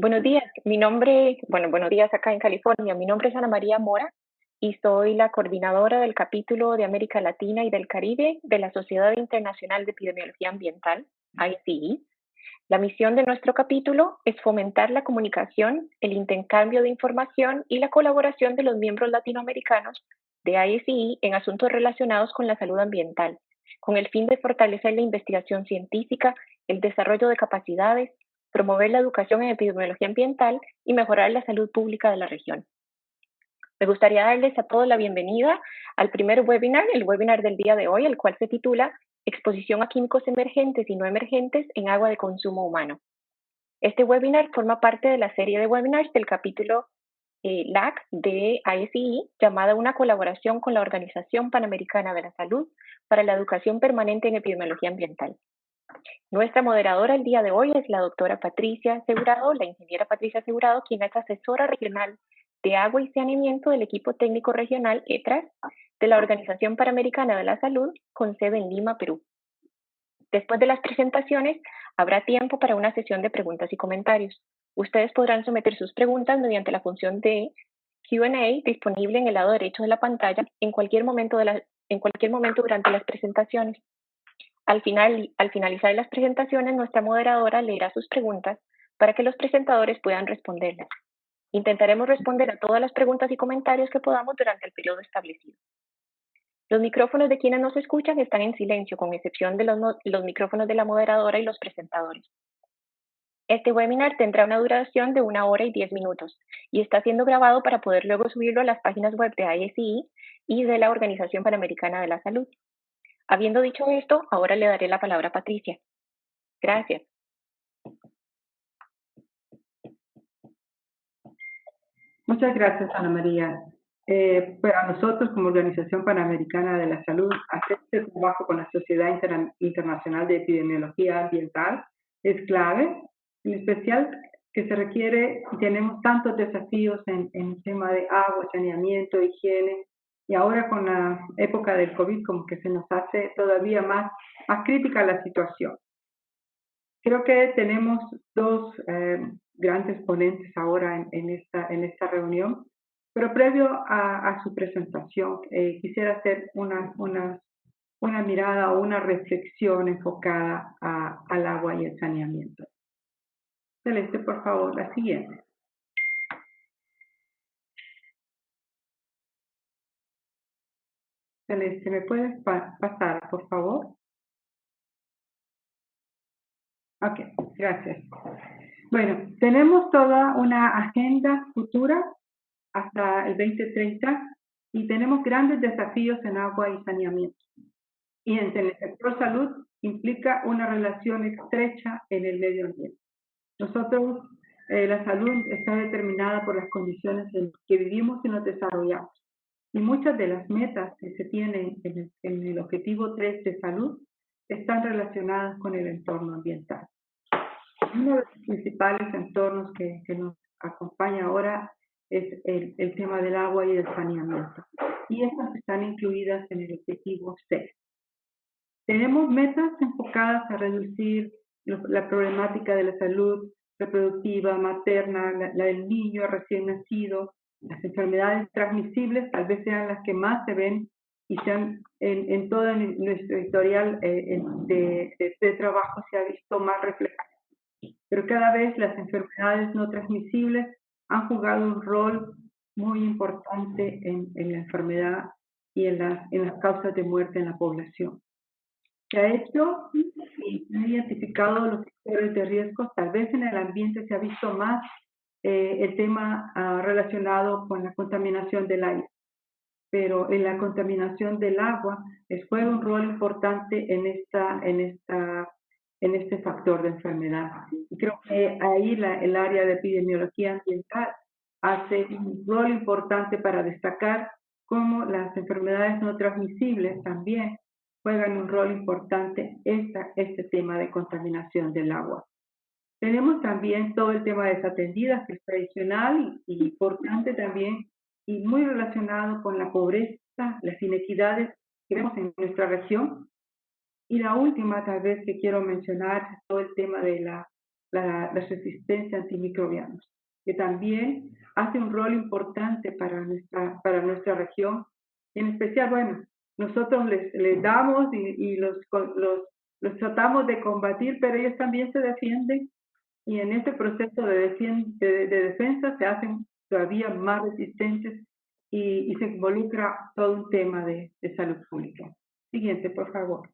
Buenos días, mi nombre, bueno, buenos días acá en California. Mi nombre es Ana María Mora y soy la coordinadora del capítulo de América Latina y del Caribe de la Sociedad Internacional de Epidemiología Ambiental, ICE. La misión de nuestro capítulo es fomentar la comunicación, el intercambio de información y la colaboración de los miembros latinoamericanos de ICE en asuntos relacionados con la salud ambiental, con el fin de fortalecer la investigación científica, el desarrollo de capacidades, promover la educación en epidemiología ambiental y mejorar la salud pública de la región. Me gustaría darles a todos la bienvenida al primer webinar, el webinar del día de hoy, el cual se titula Exposición a químicos emergentes y no emergentes en agua de consumo humano. Este webinar forma parte de la serie de webinars del capítulo eh, LAC de ISEE llamada Una colaboración con la Organización Panamericana de la Salud para la Educación Permanente en Epidemiología Ambiental. Nuestra moderadora el día de hoy es la doctora Patricia Asegurado, la ingeniera Patricia Asegurado, quien es asesora regional de Agua y Saneamiento del equipo técnico regional ETRAS de la Organización Panamericana de la Salud con sede en Lima, Perú. Después de las presentaciones, habrá tiempo para una sesión de preguntas y comentarios. Ustedes podrán someter sus preguntas mediante la función de Q&A disponible en el lado derecho de la pantalla en cualquier momento durante las presentaciones. Al, final, al finalizar las presentaciones, nuestra moderadora leerá sus preguntas para que los presentadores puedan responderlas. Intentaremos responder a todas las preguntas y comentarios que podamos durante el periodo establecido. Los micrófonos de quienes nos escuchan están en silencio, con excepción de los, los, micrófonos de la moderadora y los presentadores. Este webinar tendrá una duración de una hora y diez minutos y está siendo grabado para poder luego subirlo a las páginas web de ISI y de la Organización Panamericana de la Salud. Habiendo dicho esto, ahora le daré la palabra a Patricia. Gracias. Muchas gracias, Ana María. Eh, para nosotros, como Organización Panamericana de la Salud, hacer este trabajo con la Sociedad Internacional de Epidemiología Ambiental es clave, en especial que se requiere, tenemos tantos desafíos en, el tema de agua, saneamiento, higiene, y ahora con la época del COVID como que se nos hace todavía más, más crítica la situación. Creo que tenemos dos eh, grandes ponentes ahora en, esta, en esta reunión, pero previo a, su presentación eh, quisiera hacer una, una, una mirada o una reflexión enfocada al agua y el saneamiento. Celeste, por favor, la siguiente. Celeste, ¿me puedes pasar, por favor? Ok, gracias. Bueno, tenemos toda una agenda futura hasta el 2030 y tenemos grandes desafíos en agua y saneamiento. Y en el sector salud implica una relación estrecha en el medio ambiente. Nosotros, eh, la salud está determinada por las condiciones en que vivimos y nos desarrollamos. Y muchas de las metas que se tienen en el, en el objetivo 3 de salud están relacionadas con el entorno ambiental. Uno de los principales entornos que, nos acompaña ahora es el, tema del agua y del saneamiento. Y estas están incluidas en el objetivo 6. Tenemos metas enfocadas a reducir la problemática de la salud reproductiva, materna, la, del niño recién nacido, las enfermedades transmisibles tal vez sean las que más se ven y sean en, todo nuestro historial eh, de, trabajo se ha visto más reflejado pero cada vez las enfermedades no transmisibles han jugado un rol muy importante en, la enfermedad y en las, en las causas de muerte en la población. Se ha hecho y se han identificado los factores de riesgo, tal vez en el ambiente se ha visto más eh, el tema uh, relacionado con la contaminación del aire, pero en la contaminación del agua juega un rol importante en esta, en esta en este factor de enfermedad. Y creo que ahí la, el área de epidemiología ambiental hace un rol importante para destacar cómo las enfermedades no transmisibles también juegan un rol importante en este tema de contaminación del agua. Tenemos también todo el tema de desatendidas, que es tradicional y, importante también, y muy relacionado con la pobreza, las inequidades que vemos en nuestra región, y la última, tal vez, que quiero mencionar es todo el tema de la, la, resistencia antimicrobianos, que también hace un rol importante para nuestra, para nuestra región. En especial, bueno, nosotros les, les damos y, y los, los, los tratamos de combatir, pero ellos también se defienden y en este proceso de, de, de defensa se hacen todavía más resistentes y, y, se involucra todo un tema de, de salud pública. Siguiente, por favor.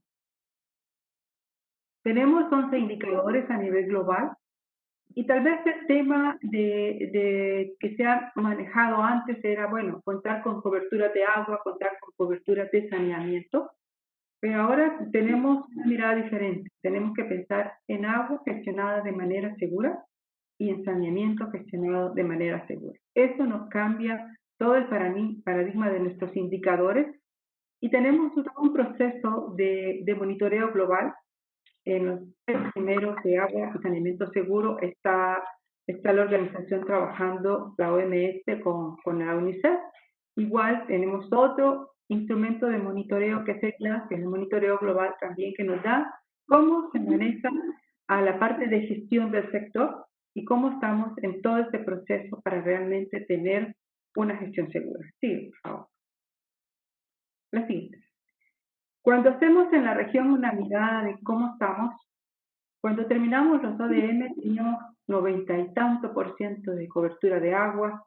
Tenemos 11 indicadores a nivel global y tal vez el tema de, de, que se ha manejado antes era, bueno, contar con cobertura de agua, contar con cobertura de saneamiento, pero ahora tenemos una mirada diferente. Tenemos que pensar en agua gestionada de manera segura y en saneamiento gestionado de manera segura. Eso nos cambia todo el paradigma de nuestros indicadores y tenemos un proceso de, de monitoreo global en los primeros de agua y saneamiento seguro está, está la organización trabajando, la OMS con, con la UNICEF. Igual tenemos otro instrumento de monitoreo que es el que es el monitoreo global también que nos da cómo se maneja a la parte de gestión del sector y cómo estamos en todo este proceso para realmente tener una gestión segura. Sí, por favor. La siguiente. Cuando hacemos en la región una mirada de cómo estamos, cuando terminamos los ODM teníamos noventa y tanto por ciento de cobertura de agua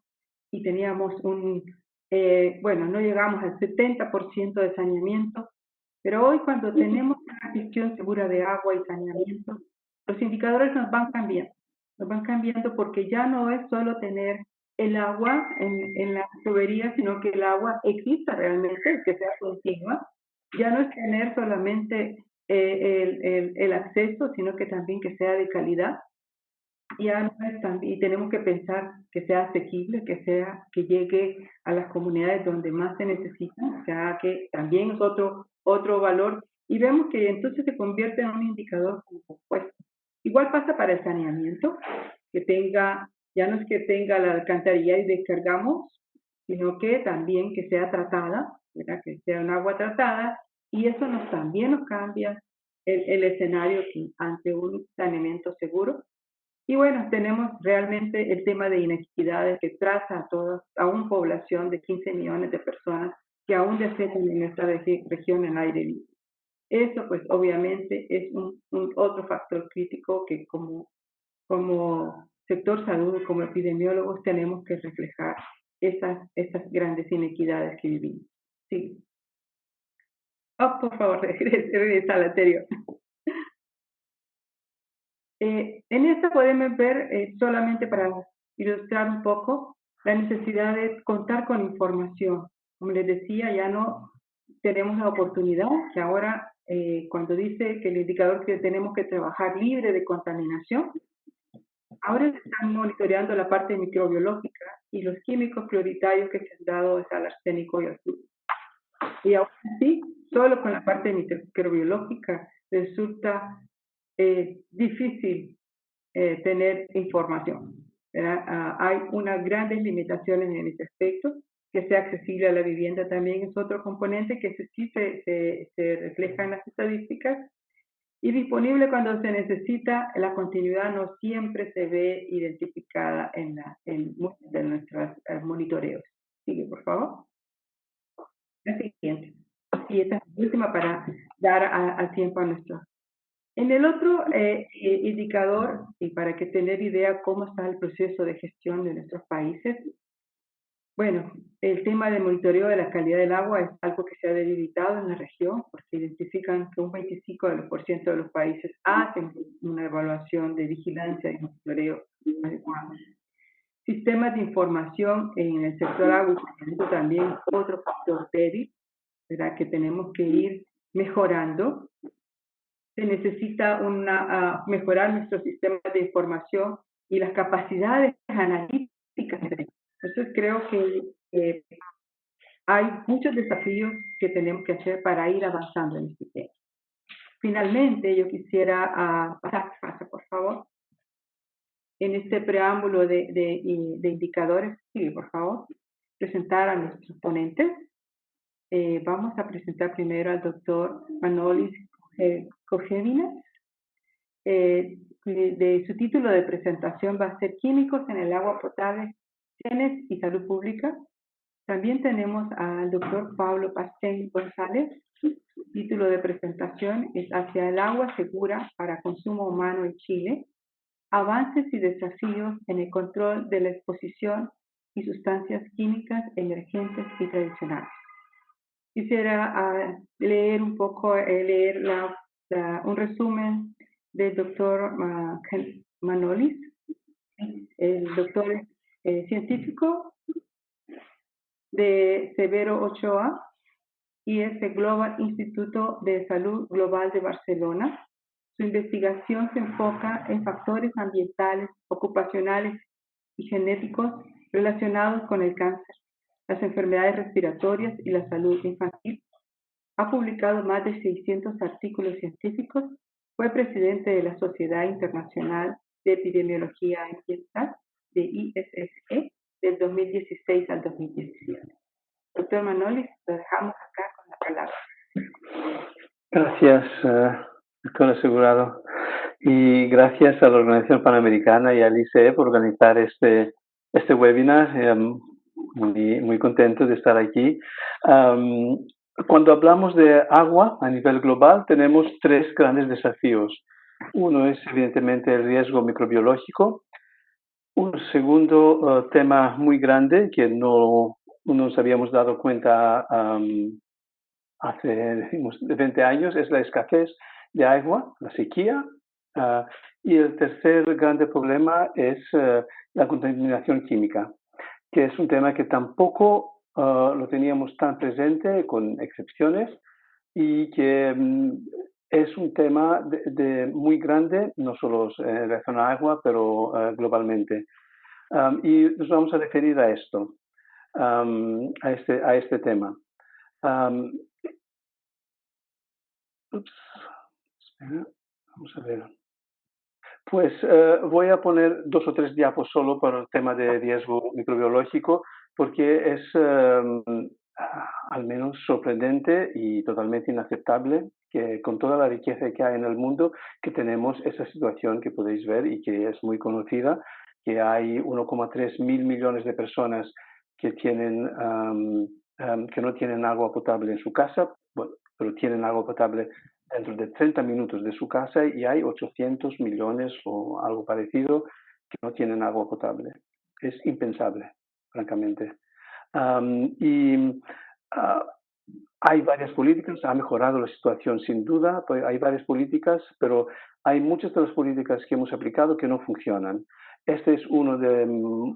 y teníamos un, eh, bueno, no llegamos al 70% de saneamiento, pero hoy cuando tenemos una gestión segura de agua y saneamiento, los indicadores nos van cambiando, nos van cambiando porque ya no es solo tener el agua en, en la tubería, sino que el agua exista realmente, que sea continua, ya no es tener solamente eh, el, el, el, acceso, sino que también que sea de calidad. Ya no es también, y tenemos que pensar que sea asequible, que sea que llegue a las comunidades donde más se necesita, o sea que también es otro, valor. Y vemos que entonces se convierte en un indicador compuesto. Igual pasa para el saneamiento, que tenga, ya no es que tenga la alcantarilla y descargamos, sino que también que sea tratada, que sea un agua tratada, y eso nos, también nos cambia el, el escenario ante un saneamiento seguro. Y bueno, tenemos realmente el tema de inequidades que traza a todas, a una población de 15 millones de personas que aún desean en nuestra región el aire libre. Eso pues obviamente es un, un, otro factor crítico que como, como sector salud, como epidemiólogos tenemos que reflejar esas, esas grandes inequidades que vivimos. Sí. Oh, por favor, regresa al anterior. Eh, en esta podemos ver, eh, solamente para ilustrar un poco, la necesidad de contar con información. Como les decía, ya no tenemos la oportunidad que ahora, eh, cuando dice que el indicador que tenemos que trabajar libre de contaminación, ahora se están monitoreando la parte microbiológica y los químicos prioritarios que se han dado es al arsénico y al y aún así, solo con la parte microbiológica resulta eh, difícil eh, tener información. Ah, hay unas grandes limitaciones en este aspecto. Que sea accesible a la vivienda también es otro componente que sí se, se, se refleja en las estadísticas. Y disponible cuando se necesita, la continuidad no siempre se ve identificada en, la, en muchos de nuestros eh, monitoreos. Sigue, por favor la siguiente. Y esta es la última para dar al tiempo a nuestro. En el otro eh, indicador, y para que tener idea cómo está el proceso de gestión de nuestros países, bueno, el tema del monitoreo de la calidad del agua es algo que se ha debilitado en la región porque identifican que un 25% de los países hacen una evaluación de vigilancia y monitoreo adecuado. Sistemas de información en el sector agua también otro factor débil, ¿verdad? Que tenemos que ir mejorando. Se necesita una, uh, mejorar nuestros sistemas de información y las capacidades analíticas. Entonces creo que eh, hay muchos desafíos que tenemos que hacer para ir avanzando en este tema. Finalmente, yo quisiera uh, pasar, pasa por favor en este preámbulo de indicadores, sí, por favor, presentar a nuestros ponentes. Eh, vamos a presentar primero al doctor Manolis Cogevinas. Eh, de su título de presentación va a ser Químicos en el agua potable, genes y salud pública. También tenemos al doctor Pablo Pastén González. Su título de presentación es Hacia el agua segura para consumo humano en Chile. Avances y desafíos en el control de la exposición y sustancias químicas emergentes y tradicionales. Quisiera ah, leer un poco, eh, leer un resumen del doctor Manolis, el doctor eh, científico de Severo Ochoa y es el Global Instituto de Salud Global de Barcelona. Su investigación se enfoca en factores ambientales, ocupacionales y genéticos relacionados con el cáncer, las enfermedades respiratorias y la salud infantil. Ha publicado más de 600 artículos científicos fue presidente de la Sociedad Internacional de Epidemiología Ambiental, de ISSE, del 2016 al 2017. Doctor Manolis, lo dejamos acá con la palabra. Gracias, uh, Asegurado. Y gracias a la Organización Panamericana y al ICE por organizar este, este webinar. Eh, muy, muy contento de estar aquí. Um, cuando hablamos de agua a nivel global, tenemos tres grandes desafíos. Uno es evidentemente el riesgo microbiológico. Un segundo uh, tema muy grande que no, nos habíamos dado cuenta um, hace decimos, 20 años es la escasez de agua, la sequía. Uh, y el tercer grande problema es uh, la contaminación química, que es un tema que tampoco Ah, lo teníamos tan presente, con excepciones, y que mm, es un tema de, muy grande, no solo en relación a agua, pero ah, globalmente. y nos vamos a referir a esto, a, este, a este tema. ups, vamos a ver. Pues eh, voy a poner dos o tres diapos solo para el tema de riesgo microbiológico, porque es em, al menos sorprendente y totalmente inaceptable que con toda la riqueza que hay en el mundo, que tenemos esa situación que podéis ver y que es muy conocida, que hay 1,3 mil millones de personas que, tienen, em, em, que no tienen agua potable en su casa, bueno, pero tienen agua potable dentro de 30 minutos de su casa y hay 800 millones o algo parecido que no tienen agua potable. Es impensable francamente. y ah, hay varias políticas, ha mejorado la situación sin duda, pues hay varias políticas, pero hay muchas de las políticas que hemos aplicado que no funcionan. Este es uno de mm,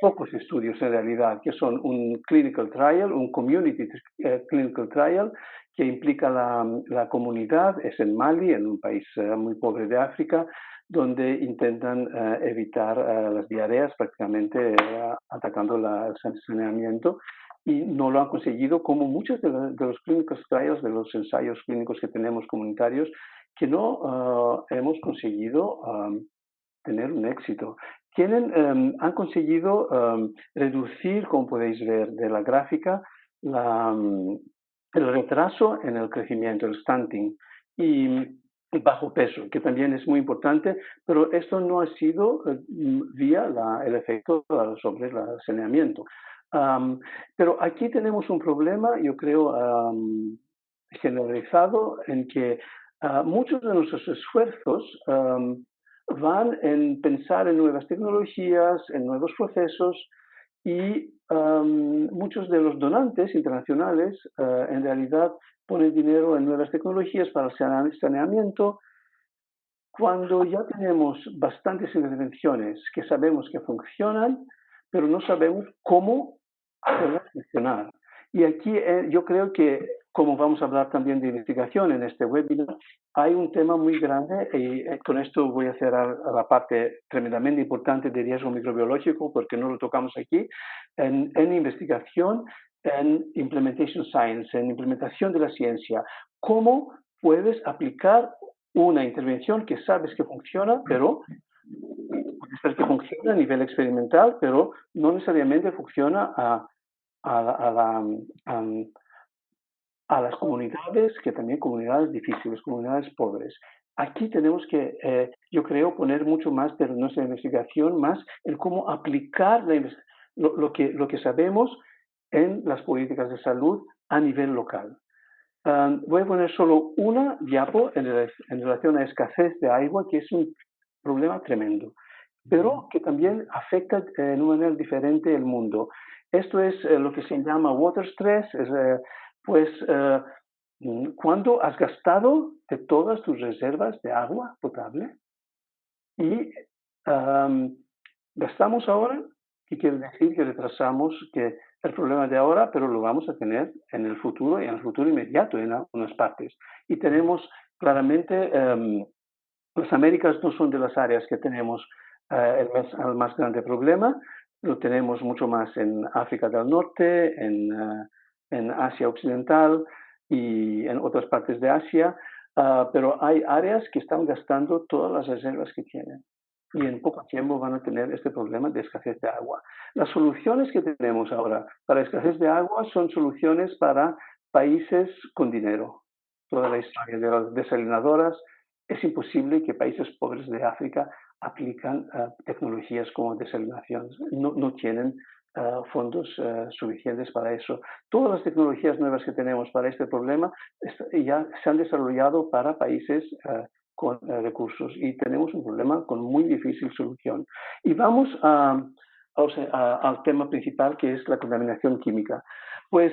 pocos estudios en realidad, que son un clinical trial, un community eh, clinical trial, que implica la, la, comunidad, es en Mali, en un país eh, muy pobre de África, donde intentan eh, evitar eh, las diarreas prácticamente eh, atacando el saneamiento y no lo han conseguido como muchos de, los clínicos trials, de los ensayos clínicos que tenemos comunitarios, que no hemos conseguido tener un éxito. Tienen, em, han conseguido em, reducir, como podéis ver de la gráfica, la, el retraso en el crecimiento, el stunting. Y bajo peso, que también es muy importante, pero esto no ha sido eh, vía el efecto sobre el saneamiento. pero aquí tenemos un problema, yo creo, generalizado en que ah, muchos de nuestros esfuerzos van en pensar en nuevas tecnologías, en nuevos procesos y muchos de los donantes internacionales ah, en realidad poner dinero en nuevas tecnologías para el saneamiento, cuando ya tenemos bastantes intervenciones que sabemos que funcionan, pero no sabemos cómo hacerlas funcionar. Y aquí eh, yo creo que, como vamos a hablar también de investigación en este webinar, hay un tema muy grande y eh, con esto voy a cerrar la parte tremendamente importante de riesgo microbiológico porque no lo tocamos aquí. En, en investigación en implementation science, en implementación de la ciencia. ¿Cómo puedes aplicar una intervención que sabes que funciona, pero puede que funciona a nivel experimental, pero no necesariamente funciona a, a, a, las comunidades, que también comunidades difíciles, comunidades pobres. aquí tenemos que, eh, yo creo, poner mucho más de nuestra investigación, más en cómo aplicar lo, que, lo que sabemos en las políticas de salud a nivel local. voy a poner solo una diapo en, en, relación a escasez de agua, que es un problema tremendo, pero que también afecta en una manera diferente el mundo. Esto es eh, lo que se llama water stress, es, eh, pues Mm, ¿Cuándo has gastado de todas tus reservas de agua potable? Y gastamos ahora, ¿qué quiere decir? Que retrasamos que el problema de ahora, pero lo vamos a tener en el futuro y en el futuro inmediato en algunas partes. Y tenemos claramente, em, las Américas no son de las áreas que tenemos eh, el, más, el, más, grande problema, lo tenemos mucho más en África del Norte, en, eh, en Asia Occidental, y en otras partes de Asia, ah, pero hay áreas que están gastando todas las reservas que tienen y en poco tiempo van a tener este problema de escasez de agua. Las soluciones que tenemos ahora para escasez de agua son soluciones para países con dinero. Toda la historia de las desalinadoras, es imposible que países pobres de África aplican ah, tecnologías como desalinación. No, no tienen eh, fondos eh, suficientes para eso. Todas las tecnologías nuevas que tenemos para este problema ya se han desarrollado para países eh, con recursos y tenemos un problema con muy difícil solución. Y vamos a, al tema principal que es la contaminación química. Pues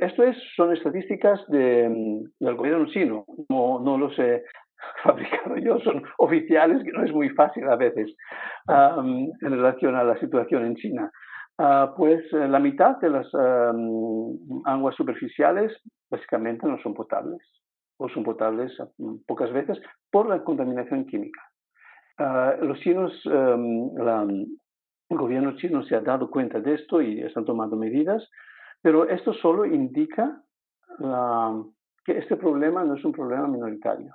esto es, son estadísticas de, del gobierno chino, no, no los he fabricado yo, son oficiales, que no es muy fácil a veces en relación a la situación en China. Ah, pues eh, la mitad de las aguas superficiales básicamente no son potables o son potables mm, pocas veces por la contaminación química. Ah, los chinos, el gobierno chino se ha dado cuenta de esto y están tomando medidas, pero esto solo indica que este problema no es un problema minoritario.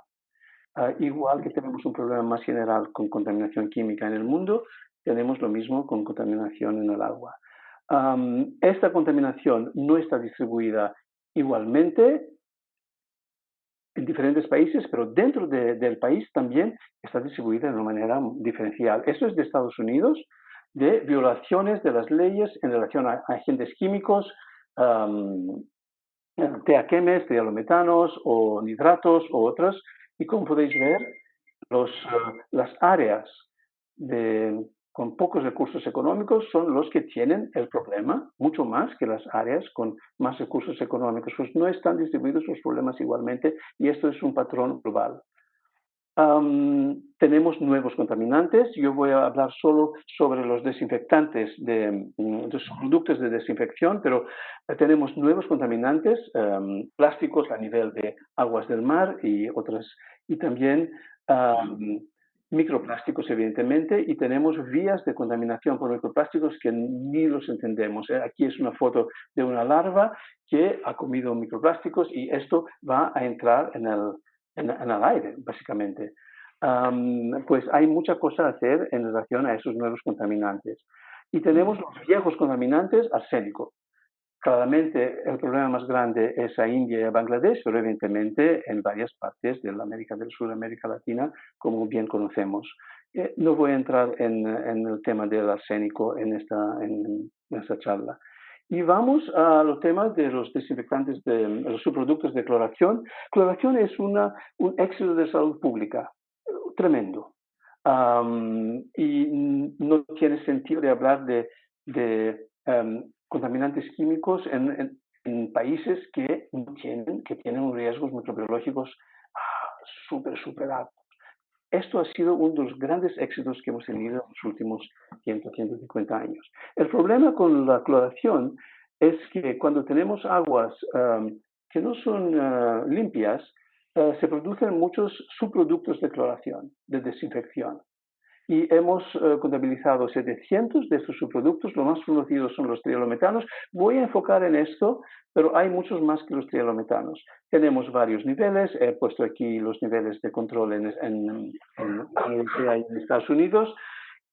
Ah, igual que tenemos un problema más general con contaminación química en el mundo, tenemos lo mismo con contaminación en el agua. esta contaminación no está distribuida igualmente en diferentes países, pero dentro del país también está distribuida de una manera diferencial. Esto es de Estados Unidos, de violaciones de las leyes en relación a agentes químicos, um, teaquemes, trialometanos o nitratos o otras. Y como podéis ver, los, ah, las áreas de con pocos recursos económicos son los que tienen el problema, mucho más que las áreas con más recursos económicos. Pues no están distribuidos los problemas igualmente y esto es un patrón global. tenemos nuevos contaminantes. Yo voy a hablar solo sobre los desinfectantes de, mm, los productos de desinfección, pero eh, tenemos nuevos contaminantes, plásticos a nivel de aguas del mar y otras, y también microplásticos, evidentemente, y tenemos vías de contaminación por microplásticos que ni los entendemos. ¿eh? Aquí es una foto de una larva que ha comido microplásticos y esto va a entrar en el, en, el aire, básicamente. pues hay mucha cosa a hacer en relación a esos nuevos contaminantes. Y tenemos los viejos contaminantes, arsénico. Claramente el problema más grande es a India y a Bangladesh, pero evidentemente en varias partes de la América del Sur, América Latina, como bien conocemos. Eh, no voy a entrar en, el tema del arsénico en esta, en, esta charla. Y vamos a los temas de los desinfectantes, de, los subproductos de cloración. Cloración es un éxito de salud pública tremendo. y no tiene sentido hablar de, de em, contaminantes químicos en, países que tienen, que tienen riesgos microbiológicos ah, súper, súper altos. Esto ha sido uno de los grandes éxitos que hemos tenido en los últimos 100, 150 años. El problema con la cloración es que cuando tenemos aguas que no son ah, limpias, ah, se producen muchos subproductos de cloración, de desinfección y hemos eh, contabilizado 700 de estos subproductos. Los más conocidos son los trialometanos. Voy a enfocar en esto, pero hay muchos más que los trialometanos. Tenemos varios niveles. He puesto aquí los niveles de control en, en, en Estados Unidos.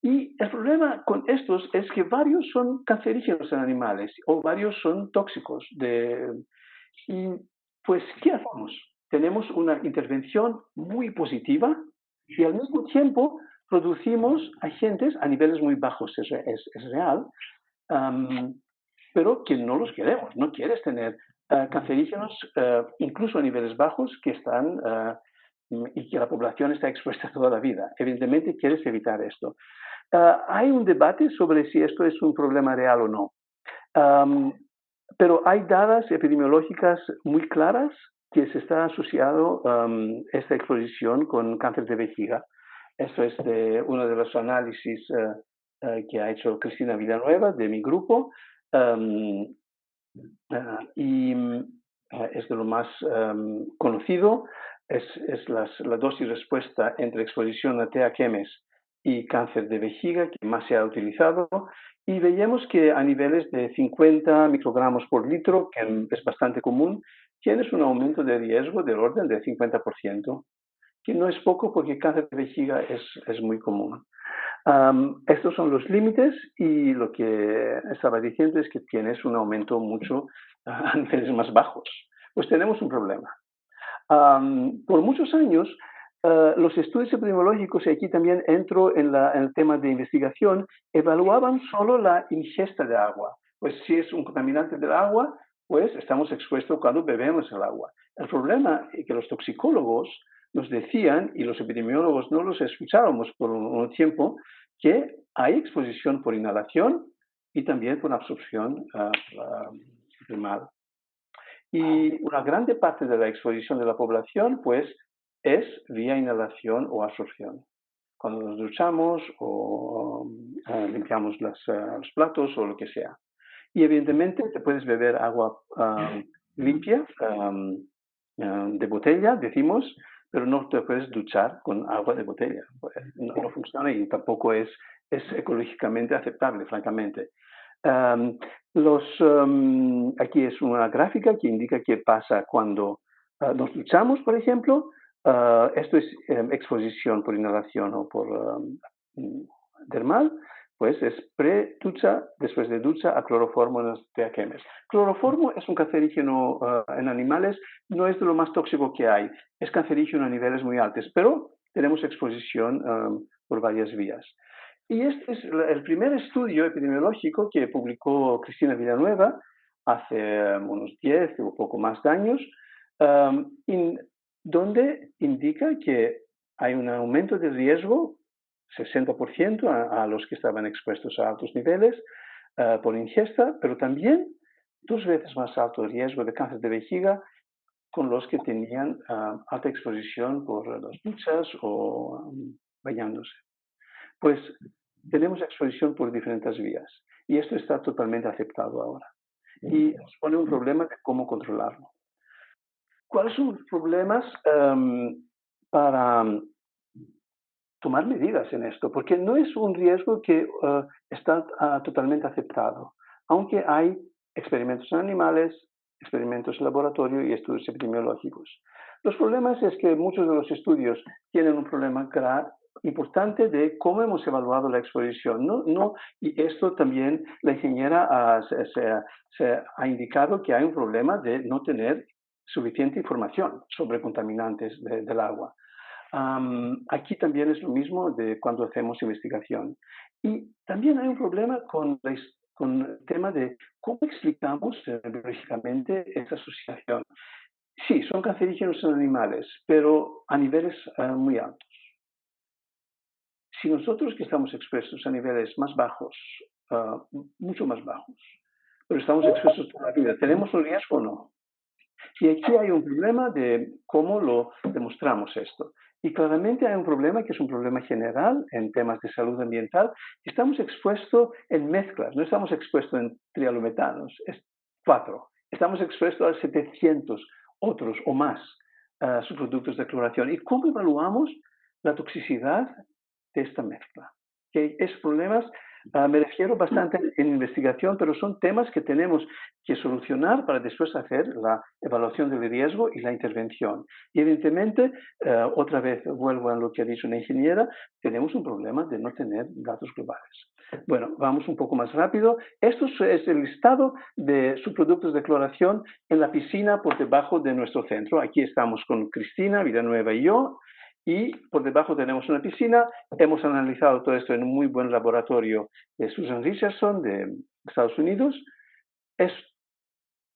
Y el problema con estos es que varios son cancerígenos en animales o varios son tóxicos. De, y pues, ¿qué hacemos? Tenemos una intervención muy positiva Y al mismo tiempo producimos agentes a niveles muy bajos, es, real, pero que no los queremos. No quieres tener eh, cancerígenos, eh, incluso a niveles bajos, que están eh, y que la población está expuesta toda la vida. Evidentemente quieres evitar esto. hay un debate sobre si esto es un problema real o no. pero hay dadas epidemiológicas muy claras que se está asociado esta exposición con cáncer de vejiga. Esto es de uno de los análisis que ha hecho Cristina Villanueva de mi grupo. Ah, y mm, es de lo más conocido, es, es la dosis respuesta entre exposición a TAQMs y cáncer de vejiga que más se ha utilizado. Y veíamos que a niveles de 50 microgramos por litro, que es bastante común, tienes un aumento de riesgo del orden del 50%, que no es poco porque cáncer de vejiga es, es muy común estos son los límites y lo que estaba diciendo es que tienes un aumento mucho a niveles más bajos. Pues tenemos un problema. por muchos años, ah, los estudios epidemiológicos, y aquí también entro en, el tema de investigación, evaluaban solo la ingesta de agua. Pues si es un contaminante del agua, pues estamos expuestos cuando bebemos el agua. El problema es que los toxicólogos nos decían, y los epidemiólogos no los escuchábamos por un, tiempo, que hay exposición por inhalación y también por absorción uh, mal. Y una grande parte de la exposición de la población, pues, es vía inhalación o absorción. Cuando nos duchamos o ah, limpiamos los platos o lo que sea. Y evidentemente te puedes beber agua limpia de botella, decimos, pero no te puedes duchar con agua de botella. Pues, no, funciona y tampoco es, es ecológicamente aceptable, francamente. los, aquí es una gráfica que indica qué pasa cuando ah, nos duchamos, por ejemplo. Ah, esto es em, exposición por inhalación o por dermal pues es pre-ducha, después de ducha, a cloroformo en los THMs. Cloroformo es un cancerígeno eh, en animales, no es de lo más tóxico que hay, es cancerígeno a niveles muy altos, pero tenemos exposición eh, por varias vías. Y este es el primer estudio epidemiológico que publicó Cristina Villanueva hace eh, unos 10 o poco más de años, donde indica que hay un aumento de riesgo 60% a, los que estaban expuestos a altos niveles eh, por ingesta, pero también dos veces más alto riesgo de cáncer de vejiga con los que tenían eh, alta exposición por las duchas o um, bañándose. Pues tenemos exposición por diferentes vías y esto está totalmente aceptado ahora. Y nos pone un problema de cómo controlarlo. ¿Cuáles son los problemas em, para tomar medidas en esto, porque no es un riesgo que eh, está ah, totalmente aceptado, aunque hay experimentos en animales, experimentos en laboratorio y estudios epidemiológicos. Los problemas es que muchos de los estudios tienen un problema importante de cómo hemos evaluado la exposición. No, no, y esto también la ingeniera ha, se, ha indicado que hay un problema de no tener suficiente información sobre contaminantes del agua aquí también es lo mismo de cuando hacemos investigación. Y también hay un problema con, con el tema de cómo explicamos eh, biológicamente esta asociación. Sí, son cancerígenos en animales, pero a niveles eh, muy altos. Si nosotros que estamos expuestos a niveles más bajos, ah, mucho más bajos, pero estamos expuestos toda la vida, ¿tenemos un riesgo o no? Y aquí hay un problema de cómo lo demostramos esto. Y claramente hay un problema que es un problema general en temas de salud ambiental. Estamos expuestos en mezclas, no estamos expuestos en trialometanos, es cuatro. Estamos expuestos a 700 otros o más uh, subproductos de cloración. ¿Y cómo evaluamos la toxicidad de esta mezcla? Que es problemas Ah, me refiero bastante en investigación, pero son temas que tenemos que solucionar para después hacer la evaluación del riesgo y la intervención. Y evidentemente, eh, otra vez vuelvo a lo que ha dicho una ingeniera, tenemos un problema de no tener datos globales. Bueno, vamos un poco más rápido. Esto es el listado de subproductos de cloración en la piscina por debajo de nuestro centro. Aquí estamos con Cristina Villanueva y yo. Y por debajo tenemos una piscina. Hemos analizado todo esto en un muy buen laboratorio de Susan Richardson de Estados Unidos.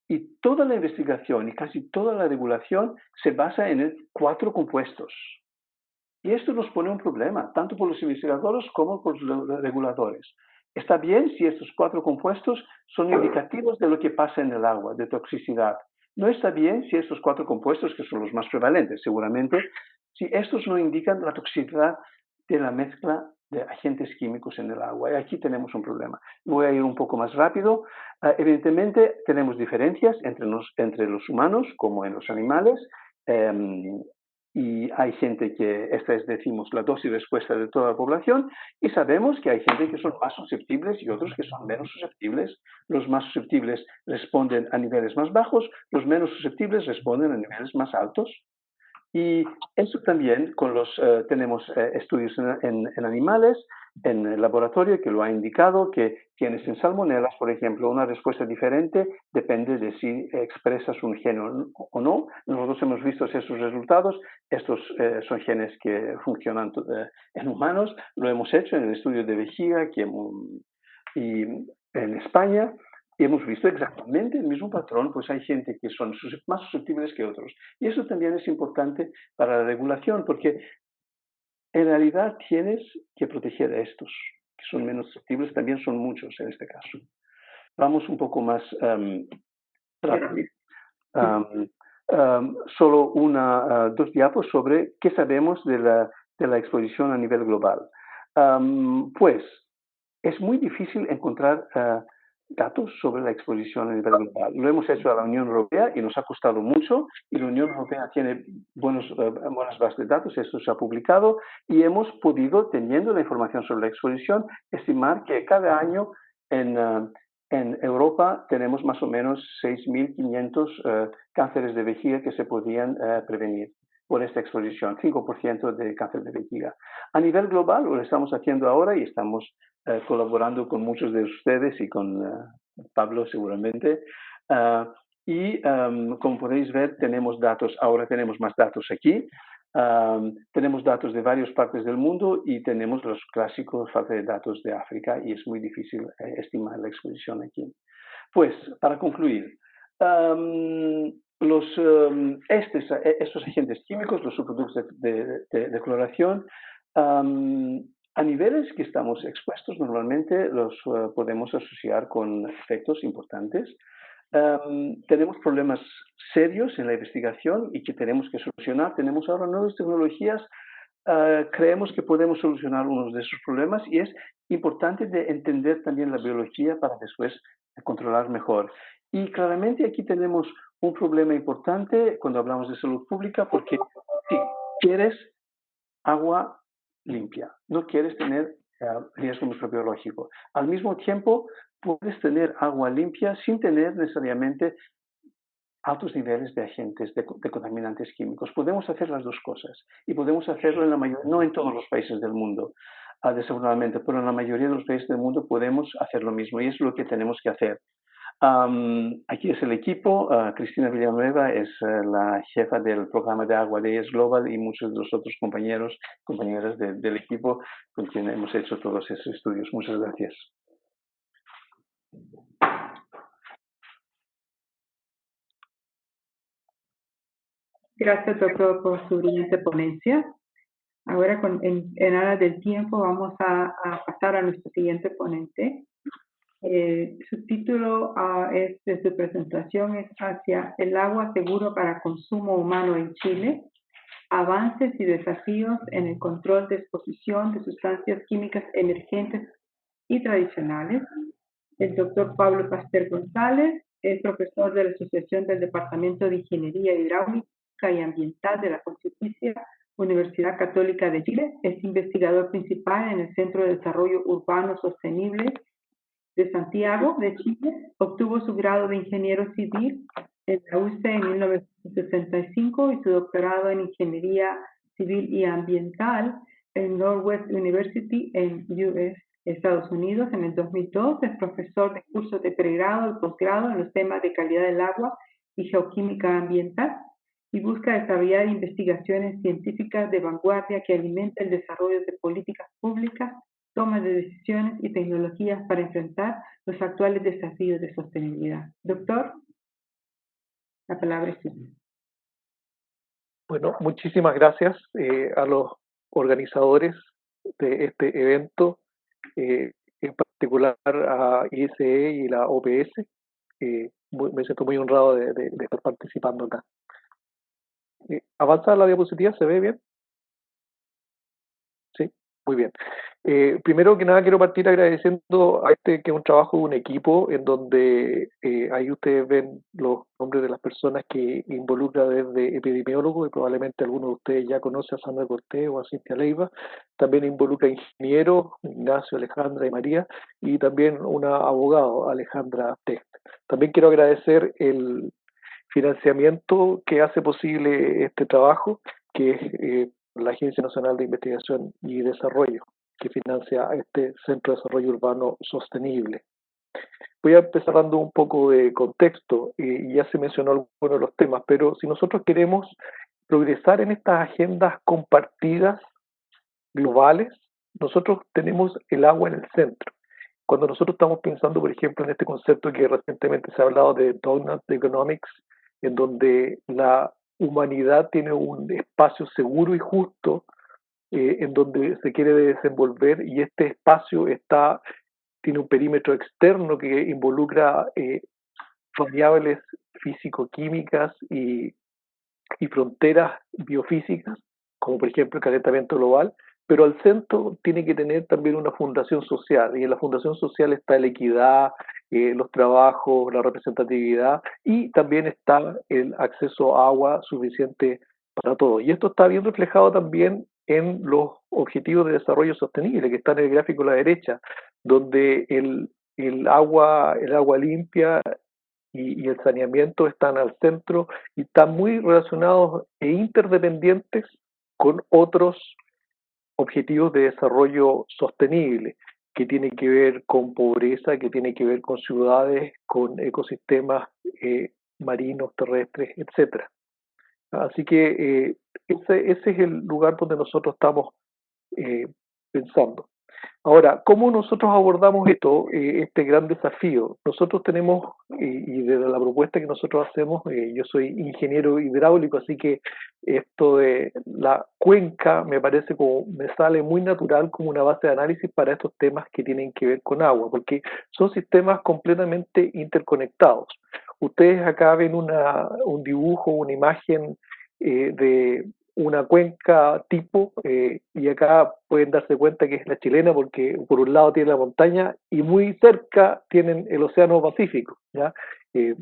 Y toda la investigación y casi toda la regulación se basa en cuatro compuestos. Y esto nos pone un problema, tanto por los investigadores como por los reguladores. Está bien si estos cuatro compuestos son indicativos de lo que pasa en el agua, de toxicidad. No está bien si estos cuatro compuestos, que son los más prevalentes seguramente, si estos no indican la toxicidad de la mezcla de agentes químicos en el agua. Y aquí tenemos un problema. Voy a ir un poco más rápido. Ah, evidentemente tenemos diferencias entre, los humanos como en los animales. Em, y hay gente que, esta es, decimos, la dosis respuesta de toda la población, y sabemos que hay gente que son más susceptibles y otros que son menos susceptibles. Los más susceptibles responden a niveles más bajos, los menos susceptibles responden a niveles más altos. Y eso también con los, eh, tenemos eh, estudios en, animales, en el laboratorio que lo ha indicado, que tienes en salmonelas, por ejemplo, una respuesta diferente depende de si expresas un gen o no. Nosotros hemos visto esos resultados, estos eh, son genes que funcionan en humanos, lo hemos hecho en el estudio de vejiga que, y en España, y hemos visto exactamente el mismo patrón, pues hay gente que son más susceptibles que otros. Y eso también es importante para la regulación, porque en realidad tienes que proteger a estos, que son menos susceptibles, también son muchos en este caso. Vamos un poco más um, rápido. solo una, uh, dos diapos sobre qué sabemos de la, de la exposición a nivel global. pues es muy difícil encontrar uh, datos sobre la exposición a nivel global. Lo hemos hecho a la Unión Europea y nos ha costado mucho y la Unión Europea tiene buenos, eh, buenas bases de datos, esto se ha publicado y hemos podido, teniendo la información sobre la exposición, estimar que cada año en, eh, en Europa tenemos más o menos 6.500 uh, cánceres de vejiga que se podían prevenir por esta exposición, 5% de cáncer de vejiga. A nivel global lo estamos haciendo ahora y estamos eh, colaborando con muchos de ustedes y con eh, Pablo seguramente. Ah, y como podéis ver, tenemos datos, ahora tenemos más datos aquí. tenemos datos de varias partes del mundo y tenemos los clásicos de datos de África y es muy difícil eh, estimar la exposición aquí. Pues, para concluir, los, estos, estos, agentes químicos, los subproductos de, de, cloración, a niveles que estamos expuestos normalmente los eh, podemos asociar con efectos importantes. tenemos problemas serios en la investigación y que tenemos que solucionar. Tenemos ahora nuevas tecnologías. Ah, creemos que podemos solucionar unos de esos problemas y es importante de entender también la biología para después controlar mejor. Y claramente aquí tenemos un problema importante cuando hablamos de salud pública porque si quieres agua limpia. No quieres tener eh, riesgo microbiológico. Al mismo tiempo, puedes tener agua limpia sin tener necesariamente altos niveles de agentes, de, contaminantes químicos. Podemos hacer las dos cosas y podemos hacerlo en la mayoría, no en todos los países del mundo, uh, desafortunadamente, pero en la mayoría de los países del mundo podemos hacer lo mismo y es lo que tenemos que hacer aquí es el equipo. Ah, Cristina Villanueva es eh, la jefa del programa de agua de ES Global y muchos de los otros compañeros, compañeras del equipo con quien hemos hecho todos esos estudios. Muchas gracias. Gracias, doctor, por su brillante ponencia. Ahora, con, en, en del tiempo, vamos a pasar a nuestro siguiente ponente, eh, su título uh, es de su presentación es hacia el agua seguro para consumo humano en Chile, avances y desafíos en el control de exposición de sustancias químicas emergentes y tradicionales. El doctor Pablo Pastel González es profesor de la Asociación del Departamento de Ingeniería Hidráulica y Ambiental de la Pontificia Universidad Católica de Chile. Es investigador principal en el Centro de Desarrollo Urbano Sostenible de Santiago, de Chile. Obtuvo su grado de ingeniero civil en la UC en 1965 y su doctorado en ingeniería civil y ambiental en Northwest University en US, Estados Unidos. En el 2002 es profesor de cursos de pregrado y posgrado en los temas de calidad del agua y geoquímica ambiental. y busca desarrollar investigaciones científicas de vanguardia que alimenten el desarrollo de políticas públicas, toma de decisiones y tecnologías para enfrentar los actuales desafíos de sostenibilidad. Doctor, la palabra es suya. Bueno, muchísimas gracias eh, a los organizadores de este evento, eh, en particular a ISE y la OPS. Eh, me siento muy honrado de, de estar participando acá. Eh, ¿Avanza la diapositiva? ¿Se ve bien? Muy bien. Eh, primero que nada quiero partir agradeciendo a este que es un trabajo de un equipo en donde eh, ahí ustedes ven los nombres de las personas que involucra desde epidemiólogos y probablemente algunos de ustedes ya conocen a Sandra Cortés o a Cintia Leiva, también involucra ingenieros, Ignacio, Alejandra y María, y también una abogada, Alejandra Text. También quiero agradecer el financiamiento que hace posible este trabajo, que es eh, la Agencia Nacional de Investigación y Desarrollo, que financia este Centro de Desarrollo Urbano Sostenible. Voy a empezar dando un poco de contexto, y ya se mencionó algunos de los temas, pero si nosotros queremos progresar en estas agendas compartidas globales, nosotros tenemos el agua en el centro. Cuando nosotros estamos pensando, por ejemplo, en este concepto que recientemente se ha hablado de Donut Economics, en donde la humanidad tiene un espacio seguro y justo eh, en donde se quiere desenvolver y este espacio está tiene un perímetro externo que involucra eh, variables físico-químicas y, y fronteras biofísicas, como por ejemplo el calentamiento global, pero al centro tiene que tener también una fundación social, y en la fundación social está la equidad, eh, los trabajos, la representatividad, y también está el acceso a agua suficiente para todos. Y esto está bien reflejado también en los objetivos de desarrollo sostenible que están en el gráfico a la derecha, donde el, el agua, el agua limpia y, y, el saneamiento están al centro y están muy relacionados e interdependientes con otros objetivos de desarrollo sostenible, que tiene que ver con pobreza, que tiene que ver con ciudades, con ecosistemas eh, marinos, terrestres, etcétera. Así que eh, ese, es el lugar donde nosotros estamos eh, pensando. Ahora, ¿cómo nosotros abordamos esto, eh, este gran desafío? Nosotros tenemos, eh, y desde la propuesta que nosotros hacemos, eh, yo soy ingeniero hidráulico, así que esto de la cuenca me parece como, me sale muy natural como una base de análisis para estos temas que tienen que ver con agua, porque son sistemas completamente interconectados. Ustedes acá ven una, un dibujo, una imagen de una cuenca tipo, eh, y acá pueden darse cuenta que es la chilena porque por un lado tiene la montaña y muy cerca tienen el Océano Pacífico. ¿ya? Eh,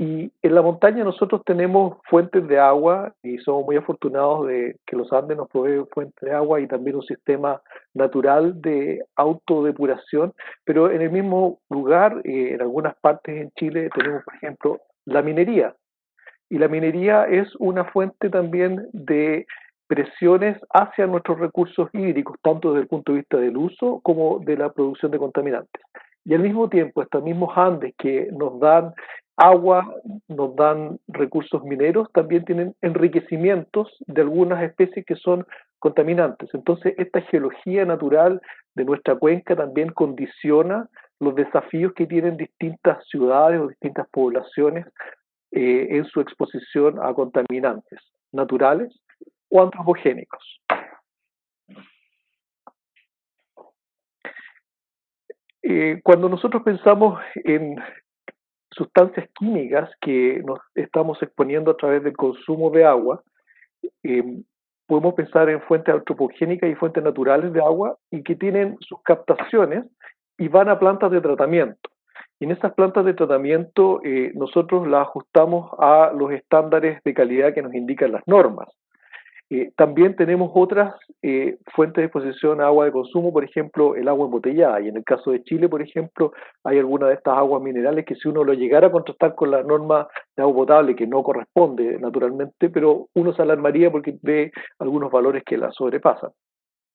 y en la montaña nosotros tenemos fuentes de agua y somos muy afortunados de que los Andes nos proveen fuentes de agua y también un sistema natural de autodepuración, pero en el mismo lugar, eh, en algunas partes en Chile tenemos, por ejemplo, la minería. Y la minería es una fuente también de presiones hacia nuestros recursos hídricos, tanto desde el punto de vista del uso como de la producción de contaminantes. Y al mismo tiempo, estos mismos Andes que nos dan agua, nos dan recursos mineros, también tienen enriquecimientos de algunas especies que son contaminantes. Entonces, esta geología natural de nuestra cuenca también condiciona los desafíos que tienen distintas ciudades o distintas poblaciones eh, en su exposición a contaminantes naturales o antropogénicos. Eh, cuando nosotros pensamos en sustancias químicas que nos estamos exponiendo a través del consumo de agua, eh, podemos pensar en fuentes antropogénicas y fuentes naturales de agua y que tienen sus captaciones y van a plantas de tratamiento. En esas plantas de tratamiento eh, nosotros las ajustamos a los estándares de calidad que nos indican las normas. Eh, también tenemos otras eh, fuentes de exposición a agua de consumo, por ejemplo, el agua embotellada. Y en el caso de Chile, por ejemplo, hay algunas de estas aguas minerales que si uno lo llegara a contrastar con la norma de agua potable, que no corresponde naturalmente, pero uno se alarmaría porque ve algunos valores que la sobrepasan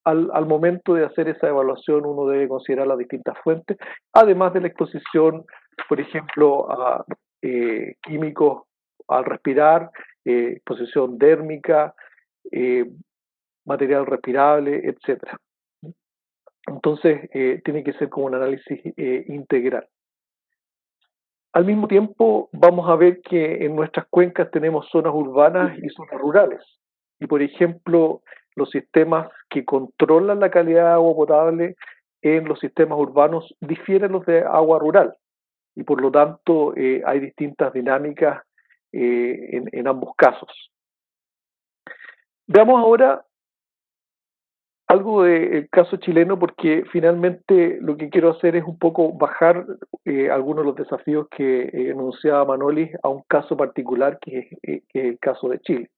al, al, momento de hacer esa evaluación uno debe considerar las distintas fuentes, además de la exposición, por ejemplo, a eh, químicos al respirar eh, exposición dérmica, eh, material respirable, etcétera. Entonces, tiene que ser como un análisis integral. Al mismo tiempo, vamos a ver que en nuestras cuencas tenemos zonas urbanas y zonas rurales. Y, por ejemplo, los sistemas que controlan la calidad de agua potable en los sistemas urbanos difieren los de agua rural y por lo tanto eh, hay distintas dinámicas eh, en, ambos casos. Veamos ahora algo del caso chileno porque finalmente lo que quiero hacer es un poco bajar eh, algunos de los desafíos que enunciaba Manoli a un caso particular que es, el caso de Chile.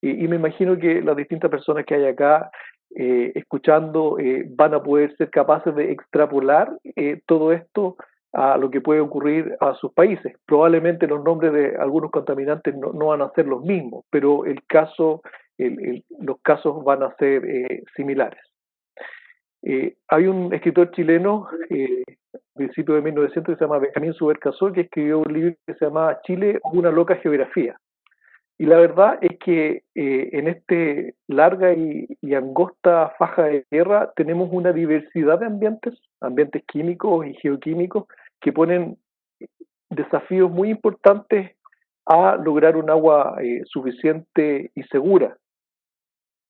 Y, me imagino que las distintas personas que hay acá eh, escuchando eh, van a poder ser capaces de extrapolar eh, todo esto a lo que puede ocurrir a sus países. Probablemente los nombres de algunos contaminantes no, van a ser los mismos, pero el caso, los casos van a ser similares. hay un escritor chileno, a principios de 1900, que se llama Benjamín Subercasol, que escribió un libro que se llama Chile, una loca geografía. Y la verdad es que eh, en este larga y, angosta faja de tierra tenemos una diversidad de ambientes, ambientes químicos y geoquímicos, que ponen desafíos muy importantes a lograr un agua eh, suficiente y segura.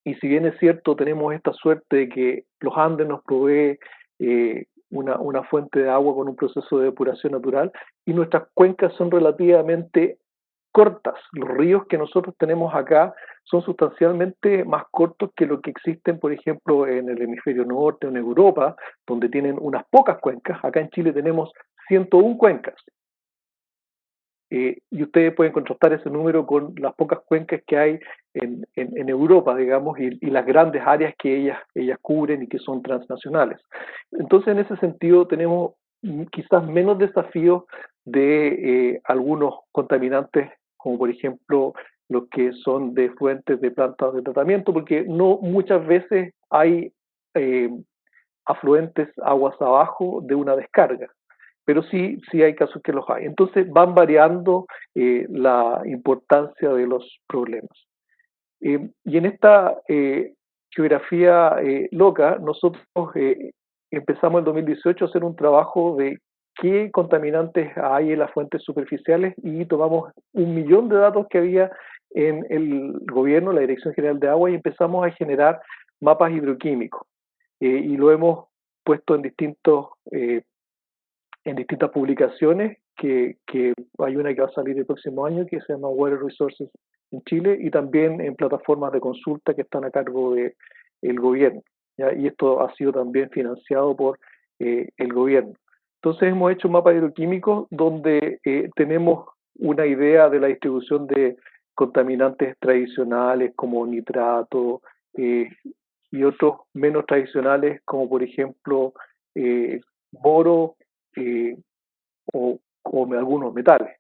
Y si bien es cierto, tenemos esta suerte de que los Andes nos provee eh, una, una fuente de agua con un proceso de depuración natural y nuestras cuencas son relativamente cortas. Los ríos que nosotros tenemos acá son sustancialmente más cortos que lo que existen, por ejemplo, en el hemisferio norte o en Europa, donde tienen unas pocas cuencas. Acá en Chile tenemos 101 cuencas. Eh, y ustedes pueden contrastar ese número con las pocas cuencas que hay en, en, Europa, digamos, y, las grandes áreas que ellas, ellas cubren y que son transnacionales. Entonces, en ese sentido, tenemos quizás menos desafíos de eh, algunos contaminantes como por ejemplo los que son de fuentes de plantas de tratamiento, porque no muchas veces hay eh, afluentes aguas abajo de una descarga, pero sí, sí hay casos que los hay. Entonces van variando eh, la importancia de los problemas. Eh, y en esta geografía loca, nosotros empezamos en 2018 a hacer un trabajo de qué contaminantes hay en las fuentes superficiales y tomamos un millón de datos que había en el gobierno, la Dirección General de Agua, y empezamos a generar mapas hidroquímicos. Eh, y lo hemos puesto en distintos eh, en distintas publicaciones, que, hay una que va a salir el próximo año, que se llama Water Resources en Chile, y también en plataformas de consulta que están a cargo del el gobierno. Y esto ha sido también financiado por eh, el gobierno. Entonces hemos hecho un mapa hidroquímico donde eh, tenemos una idea de la distribución de contaminantes tradicionales como nitrato eh, y otros menos tradicionales como por ejemplo eh, boro o, algunos metales.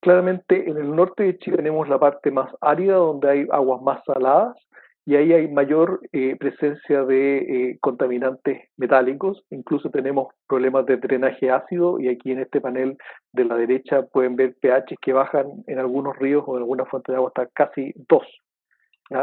Claramente en el norte de Chile tenemos la parte más árida donde hay aguas más saladas y ahí hay mayor eh, presencia de eh, contaminantes metálicos, incluso tenemos problemas de drenaje ácido y aquí en este panel de la derecha pueden ver pH que bajan en algunos ríos o en algunas fuentes de agua hasta casi 2,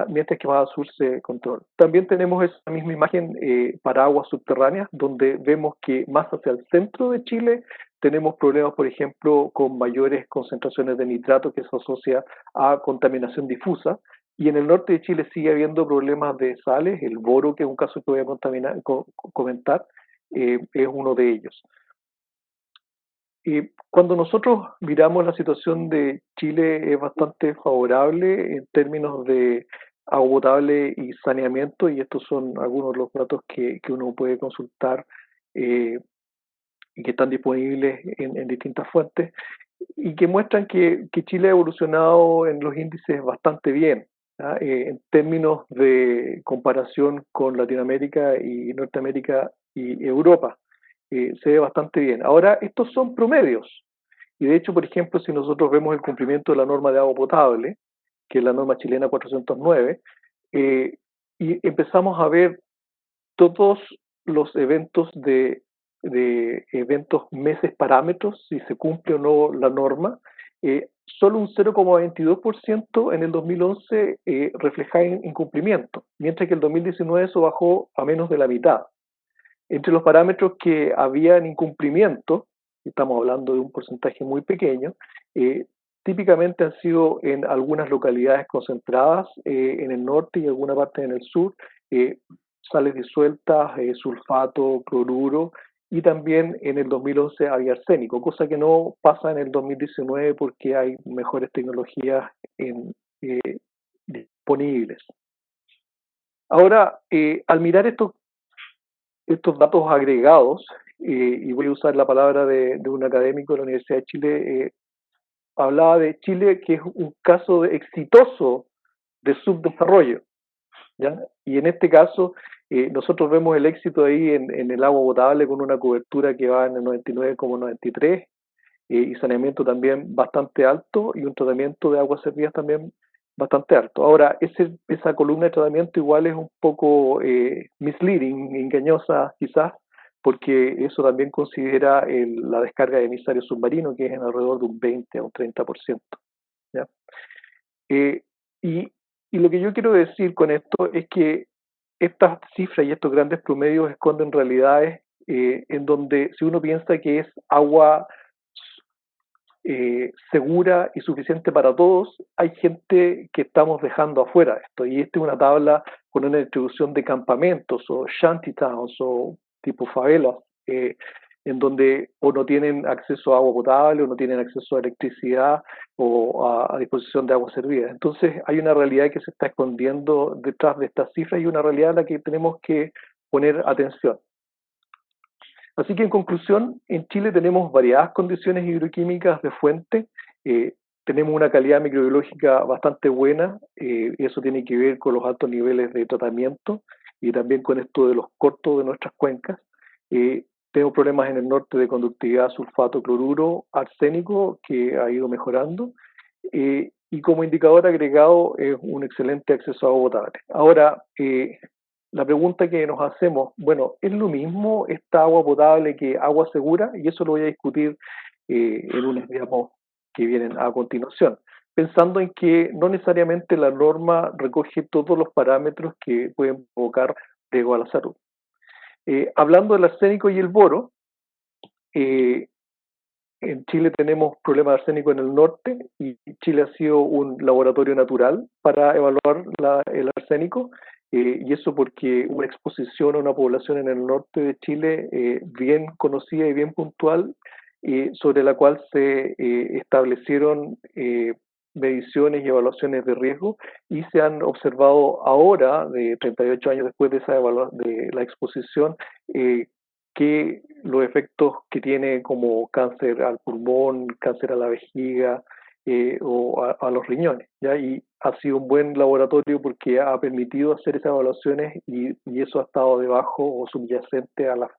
mientras que más al sur se controla. También tenemos esa misma imagen eh, para aguas subterráneas, donde vemos que más hacia el centro de Chile tenemos problemas, por ejemplo, con mayores concentraciones de nitrato que se asocia a contaminación difusa, y en el norte de Chile sigue habiendo problemas de sales, el boro, que es un caso que voy a comentar, eh, es uno de ellos. Y cuando nosotros miramos la situación de Chile es bastante favorable en términos de agua potable y saneamiento, y estos son algunos de los datos que, que uno puede consultar eh, y que están disponibles en, en, distintas fuentes, y que muestran que, que Chile ha evolucionado en los índices bastante bien. Eh, en términos de comparación con Latinoamérica y Norteamérica y Europa. Eh, se ve bastante bien. Ahora, estos son promedios. Y de hecho, por ejemplo, si nosotros vemos el cumplimiento de la norma de agua potable, que es la norma chilena 409, eh, y empezamos a ver todos los eventos de, de eventos meses parámetros, si se cumple o no la norma, eh, solo un 0,22% en el 2011 eh, reflejaba incumplimiento, mientras que el 2019 eso bajó a menos de la mitad. Entre los parámetros que habían incumplimiento, estamos hablando de un porcentaje muy pequeño, eh, típicamente han sido en algunas localidades concentradas eh, en el norte y alguna parte en el sur, eh, sales disueltas, sulfato, cloruro, y también en el 2011 había arsénico, cosa que no pasa en el 2019 porque hay mejores tecnologías disponibles. Ahora, al mirar estos estos datos agregados, eh, y voy a usar la palabra de, un académico de la Universidad de Chile, eh, hablaba de Chile que es un caso exitoso de subdesarrollo. ¿ya? Y en este caso, eh, nosotros vemos el éxito ahí en, en, el agua potable con una cobertura que va en el 99,93 y saneamiento también bastante alto y un tratamiento de aguas servidas también bastante alto. Ahora, ese, esa columna de tratamiento igual es un poco eh, misleading, engañosa quizás, porque eso también considera la descarga de emisario submarino, que es en alrededor de un 20 a un 30%. ¿ya? Eh, y, y lo que yo quiero decir con esto es que estas cifras y estos grandes promedios esconden realidades eh, en donde si uno piensa que es agua eh, segura y suficiente para todos, hay gente que estamos dejando afuera esto. Y esta es una tabla con una distribución de campamentos o shantytowns o tipo favelas, eh, en donde o no tienen acceso a agua potable o no tienen acceso a electricidad o a, disposición de agua servida. Entonces hay una realidad que se está escondiendo detrás de estas cifras y una realidad a la que tenemos que poner atención. Así que en conclusión, en Chile tenemos variadas condiciones hidroquímicas de fuente, eh, tenemos una calidad microbiológica bastante buena, eh, y eso tiene que ver con los altos niveles de tratamiento y también con esto de los cortos de nuestras cuencas. Eh, tenemos problemas en el norte de conductividad sulfato, cloruro, arsénico, que ha ido mejorando. y como indicador agregado es un excelente acceso a agua potable. Ahora, la pregunta que nos hacemos, bueno, ¿es lo mismo esta agua potable que agua segura? Y eso lo voy a discutir eh, en unos diapos que vienen a continuación, pensando en que no necesariamente la norma recoge todos los parámetros que pueden provocar riesgo a la salud. Eh, hablando del arsénico y el boro, eh, en Chile tenemos problemas de arsénico en el norte y Chile ha sido un laboratorio natural para evaluar el arsénico eh, y eso porque una exposición a una población en el norte de Chile eh, bien conocida y bien puntual, eh, sobre la cual se establecieron mediciones y evaluaciones de riesgo y se han observado ahora, de 38 años después de, esa de la exposición, que los efectos que tiene como cáncer al pulmón, cáncer a la vejiga, eh, o a, los riñones. ¿ya? Y ha sido un buen laboratorio porque ha permitido hacer esas evaluaciones y, y eso ha estado debajo o subyacente a la,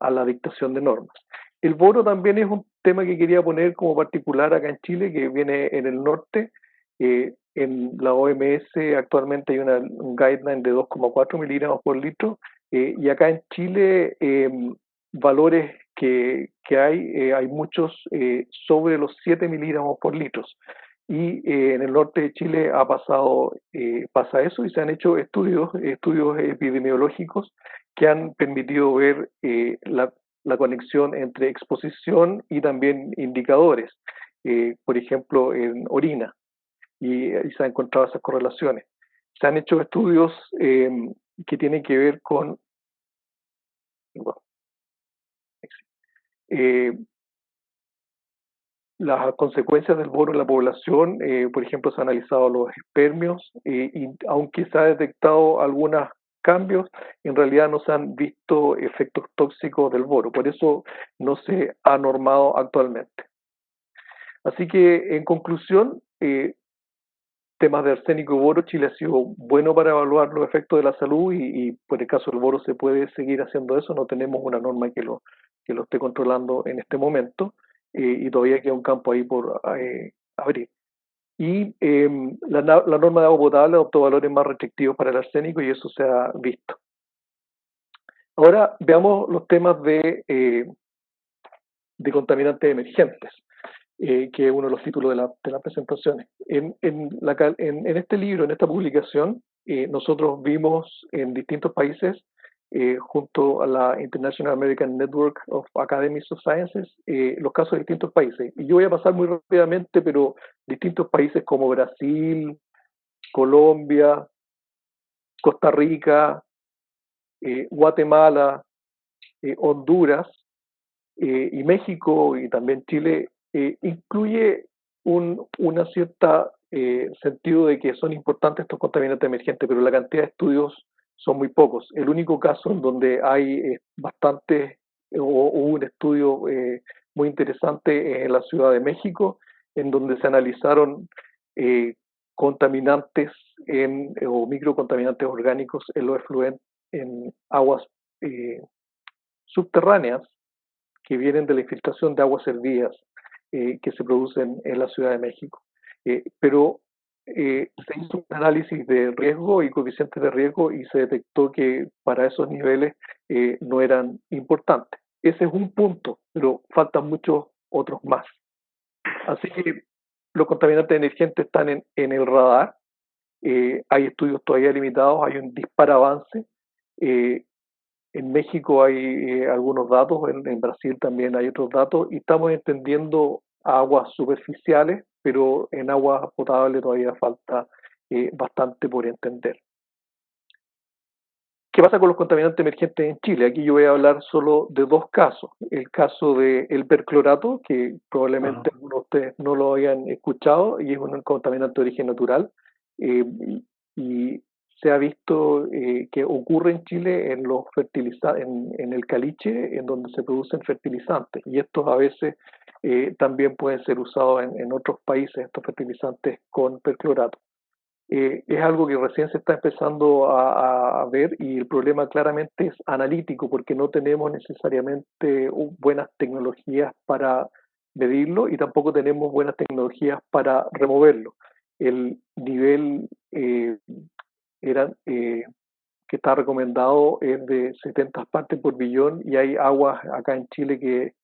a, la dictación de normas. El boro también es un tema que quería poner como particular acá en Chile, que viene en el norte. Eh, en la OMS actualmente hay una, un guideline de 2,4 miligramos por litro eh, y acá en Chile em, valores que, hay, eh, hay muchos eh, sobre los 7 miligramos por litro. Y eh, en el norte de Chile ha pasado, pasa eso y se han hecho estudios, estudios epidemiológicos que han permitido ver la, la, conexión entre exposición y también indicadores, por ejemplo, en orina, y, se han encontrado esas correlaciones. Se han hecho estudios que tienen que ver con eh, las consecuencias del boro en la población, eh, por ejemplo, se han analizado los espermios eh, y aunque se ha detectado algunos cambios, en realidad no se han visto efectos tóxicos del boro, por eso no se ha normado actualmente. Así que, en conclusión, temas de arsénico y boro, Chile ha sido bueno para evaluar los efectos de la salud y, y por el caso del boro se puede seguir haciendo eso, no tenemos una norma que lo, que lo esté controlando en este momento eh, y todavía queda un campo ahí por eh, abrir. Y em, la, la, norma de agua potable adoptó valores más restrictivos para el arsénico y eso se ha visto. Ahora veamos los temas de, eh, de contaminantes emergentes. que es uno de los títulos de, la, de las presentaciones. En, en, la, en, en, este libro, en esta publicación, nosotros vimos en distintos países eh, junto a la International American Network of Academies of Sciences, eh, los casos de distintos países. Y yo voy a pasar muy rápidamente, pero distintos países como Brasil, Colombia, Costa Rica, eh, Guatemala, Honduras y México y también Chile, incluye un una cierta sentido de que son importantes estos contaminantes emergentes, pero la cantidad de estudios son muy pocos. El único caso en donde hay eh, bastante, o, un estudio eh, muy interesante es en la Ciudad de México, en donde se analizaron eh, contaminantes o microcontaminantes orgánicos en los efluentes, en aguas subterráneas que vienen de la infiltración de aguas servidas que se producen en la Ciudad de México. pero eh, se hizo un análisis de riesgo y coeficientes de riesgo y se detectó que para esos niveles eh, no eran importantes. Ese es un punto, pero faltan muchos otros más. Así que los contaminantes emergentes están en, el radar. Eh, hay estudios todavía limitados, hay un dispar avance. En México hay algunos datos, en, en Brasil también hay otros datos, y estamos entendiendo aguas superficiales pero en agua potable todavía falta eh, bastante por entender. ¿Qué pasa con los contaminantes emergentes en Chile? Aquí yo voy a hablar solo de dos casos. El caso del perclorato, que probablemente algunos de ustedes no lo hayan escuchado, y es un contaminante de origen natural. Eh, y, se ha visto eh, que ocurre en Chile en los fertilizantes, en, el caliche, en donde se producen fertilizantes. Y estos a veces eh, también pueden ser usados en, otros países, estos fertilizantes con perclorato. Eh, es algo que recién se está empezando a, a, ver y el problema claramente es analítico porque no tenemos necesariamente buenas tecnologías para medirlo y tampoco tenemos buenas tecnologías para removerlo. El nivel eh, era, eh, que está recomendado es de 70 partes por billón y hay aguas acá en Chile que,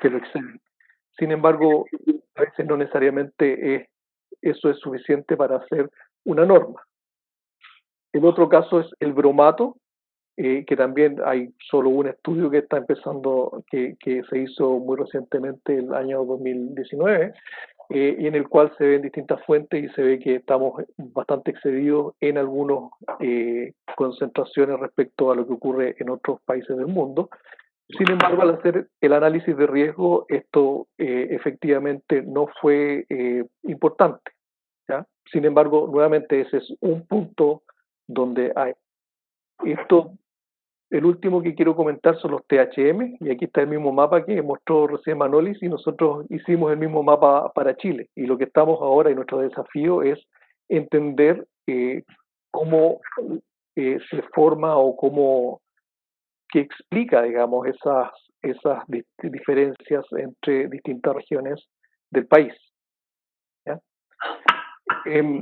que lo exceden. Sin embargo, a veces no necesariamente es, eso es suficiente para hacer una norma. El otro caso es el bromato, eh, que también hay solo un estudio que está empezando, que, que se hizo muy recientemente el año 2019, eh, en el cual se ven distintas fuentes y se ve que estamos bastante excedidos en algunas eh, concentraciones respecto a lo que ocurre en otros países del mundo. Sin embargo, al hacer el análisis de riesgo, esto eh, efectivamente no fue eh, importante. ¿ya? Sin embargo, nuevamente ese es un punto donde hay. Esto, el último que quiero comentar son los THM, y aquí está el mismo mapa que mostró recién Manolis, y nosotros hicimos el mismo mapa para Chile. Y lo que estamos ahora y nuestro desafío es entender eh, cómo eh, se forma o cómo que explica, digamos, esas, esas diferencias entre distintas regiones del país. Eh,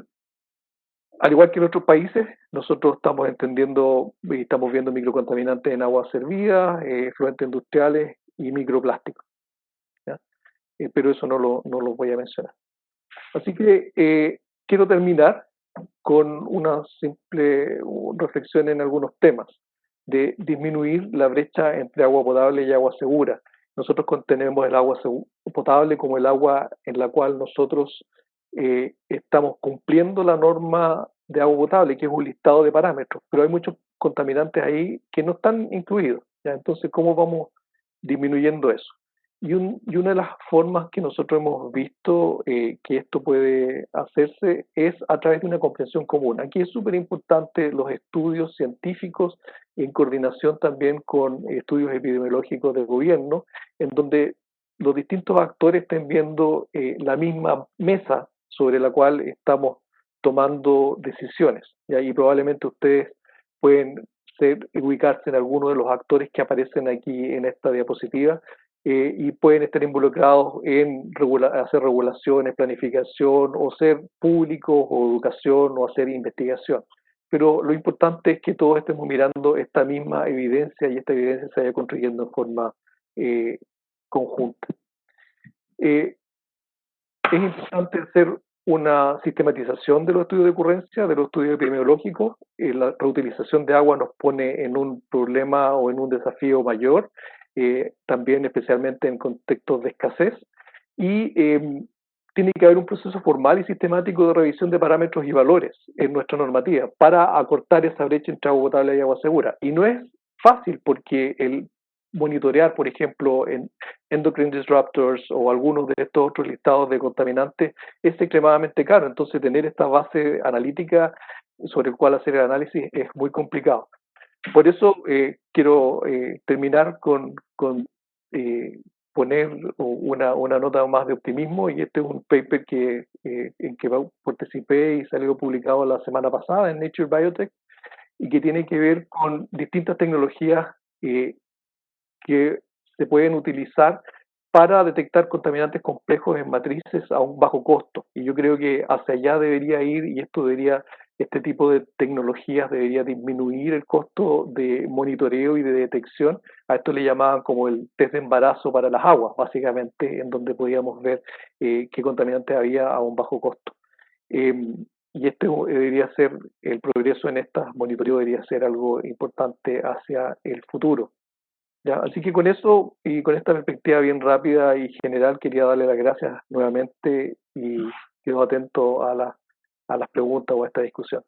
al igual que en otros países, nosotros estamos entendiendo y estamos viendo microcontaminantes en aguas servidas, eh, fluentes industriales y microplásticos. Eh, pero eso no lo, no lo voy a mencionar. Así que eh, quiero terminar con una simple reflexión en algunos temas de disminuir la brecha entre agua potable y agua segura. Nosotros contenemos el agua potable como el agua en la cual nosotros eh, estamos cumpliendo la norma de agua potable, que es un listado de parámetros, pero hay muchos contaminantes ahí que no están incluidos. Entonces, ¿cómo vamos disminuyendo eso? Y, una de las formas que nosotros hemos visto eh, que esto puede hacerse es a través de una comprensión común. Aquí es súper importante los estudios científicos en coordinación también con estudios epidemiológicos del gobierno, en donde los distintos actores estén viendo eh, la misma mesa sobre la cual estamos tomando decisiones. Y ahí probablemente ustedes pueden ser, ubicarse en alguno de los actores que aparecen aquí en esta diapositiva, eh, y pueden estar involucrados en hacer regulaciones, planificación, o ser públicos, o educación, o hacer investigación. Pero lo importante es que todos estemos mirando esta misma evidencia y esta evidencia se vaya construyendo en forma eh, conjunta. Eh, es importante hacer una sistematización de los estudios de ocurrencia, de los estudios epidemiológicos. Eh, la reutilización de agua nos pone en un problema o en un desafío mayor, eh, también especialmente en contextos de escasez. Y em, tiene que haber un proceso formal y sistemático de revisión de parámetros y valores en nuestra normativa para acortar esa brecha entre agua potable y agua segura. Y no es fácil porque el monitorear, por ejemplo, en endocrine disruptors o algunos de estos otros listados de contaminantes es extremadamente caro. Entonces, tener esta base analítica sobre el cual hacer el análisis es muy complicado. Por eso eh, quiero eh, terminar con, con eh, poner una, una, nota más de optimismo y este es un paper que, en que participé y salió publicado la semana pasada en Nature Biotech y que tiene que ver con distintas tecnologías que se pueden utilizar para detectar contaminantes complejos en matrices a un bajo costo. Y yo creo que hacia allá debería ir y esto debería, este tipo de tecnologías debería disminuir el costo de monitoreo y de detección. A esto le llamaban como el test de embarazo para las aguas, básicamente, en donde podíamos ver eh, qué contaminantes había a un bajo costo. Em, y este debería ser, el progreso en estas monitoreo debería ser algo importante hacia el futuro así que con eso y con esta perspectiva bien rápida y general quería darle las gracias nuevamente y quedo atento a, la, a las preguntas o a esta discusión.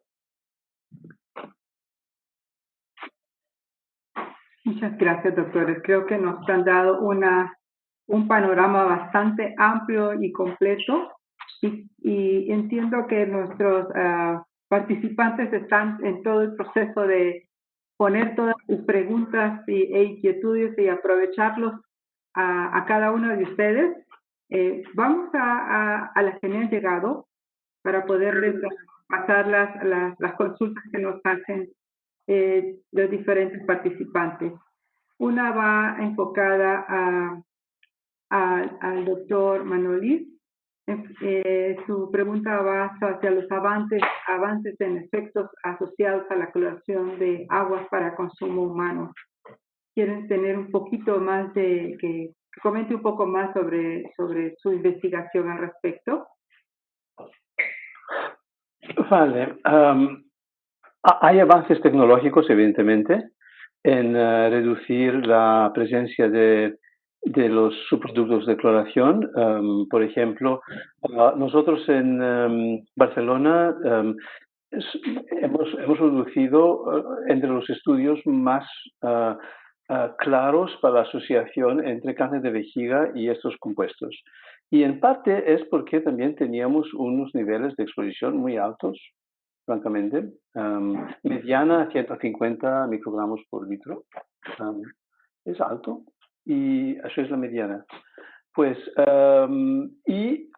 Muchas gracias, doctores. Creo que nos han dado una, un panorama bastante amplio y completo y, y entiendo que nuestros uh, participantes están en todo el proceso de poner todas sus preguntas y, e inquietudes y aprovecharlos a, a, cada uno de ustedes. Eh, vamos a, a, las que me han llegado para poder pasar las, las, las, consultas que nos hacen eh, los diferentes participantes. Una va enfocada a, al doctor Manolis eh, su pregunta va hacia los avances, avances en efectos asociados a la cloración de aguas para consumo humano. ¿Quieren tener un poquito más de, que, comente un poco más sobre, sobre su investigación al respecto? Vale. hay avances tecnológicos, evidentemente, en uh, reducir la presencia de de los subproductos de cloración. Um, por ejemplo, uh, nosotros en um, Barcelona um, hemos, hemos, reducido uh, entre los estudios más uh, claros para la asociación entre cáncer de vejiga y estos compuestos. Y en parte es porque también teníamos unos niveles de exposición muy altos, francamente, mediana 150 microgramos por litro. es alto, y eso es la mediana. Pues, um, y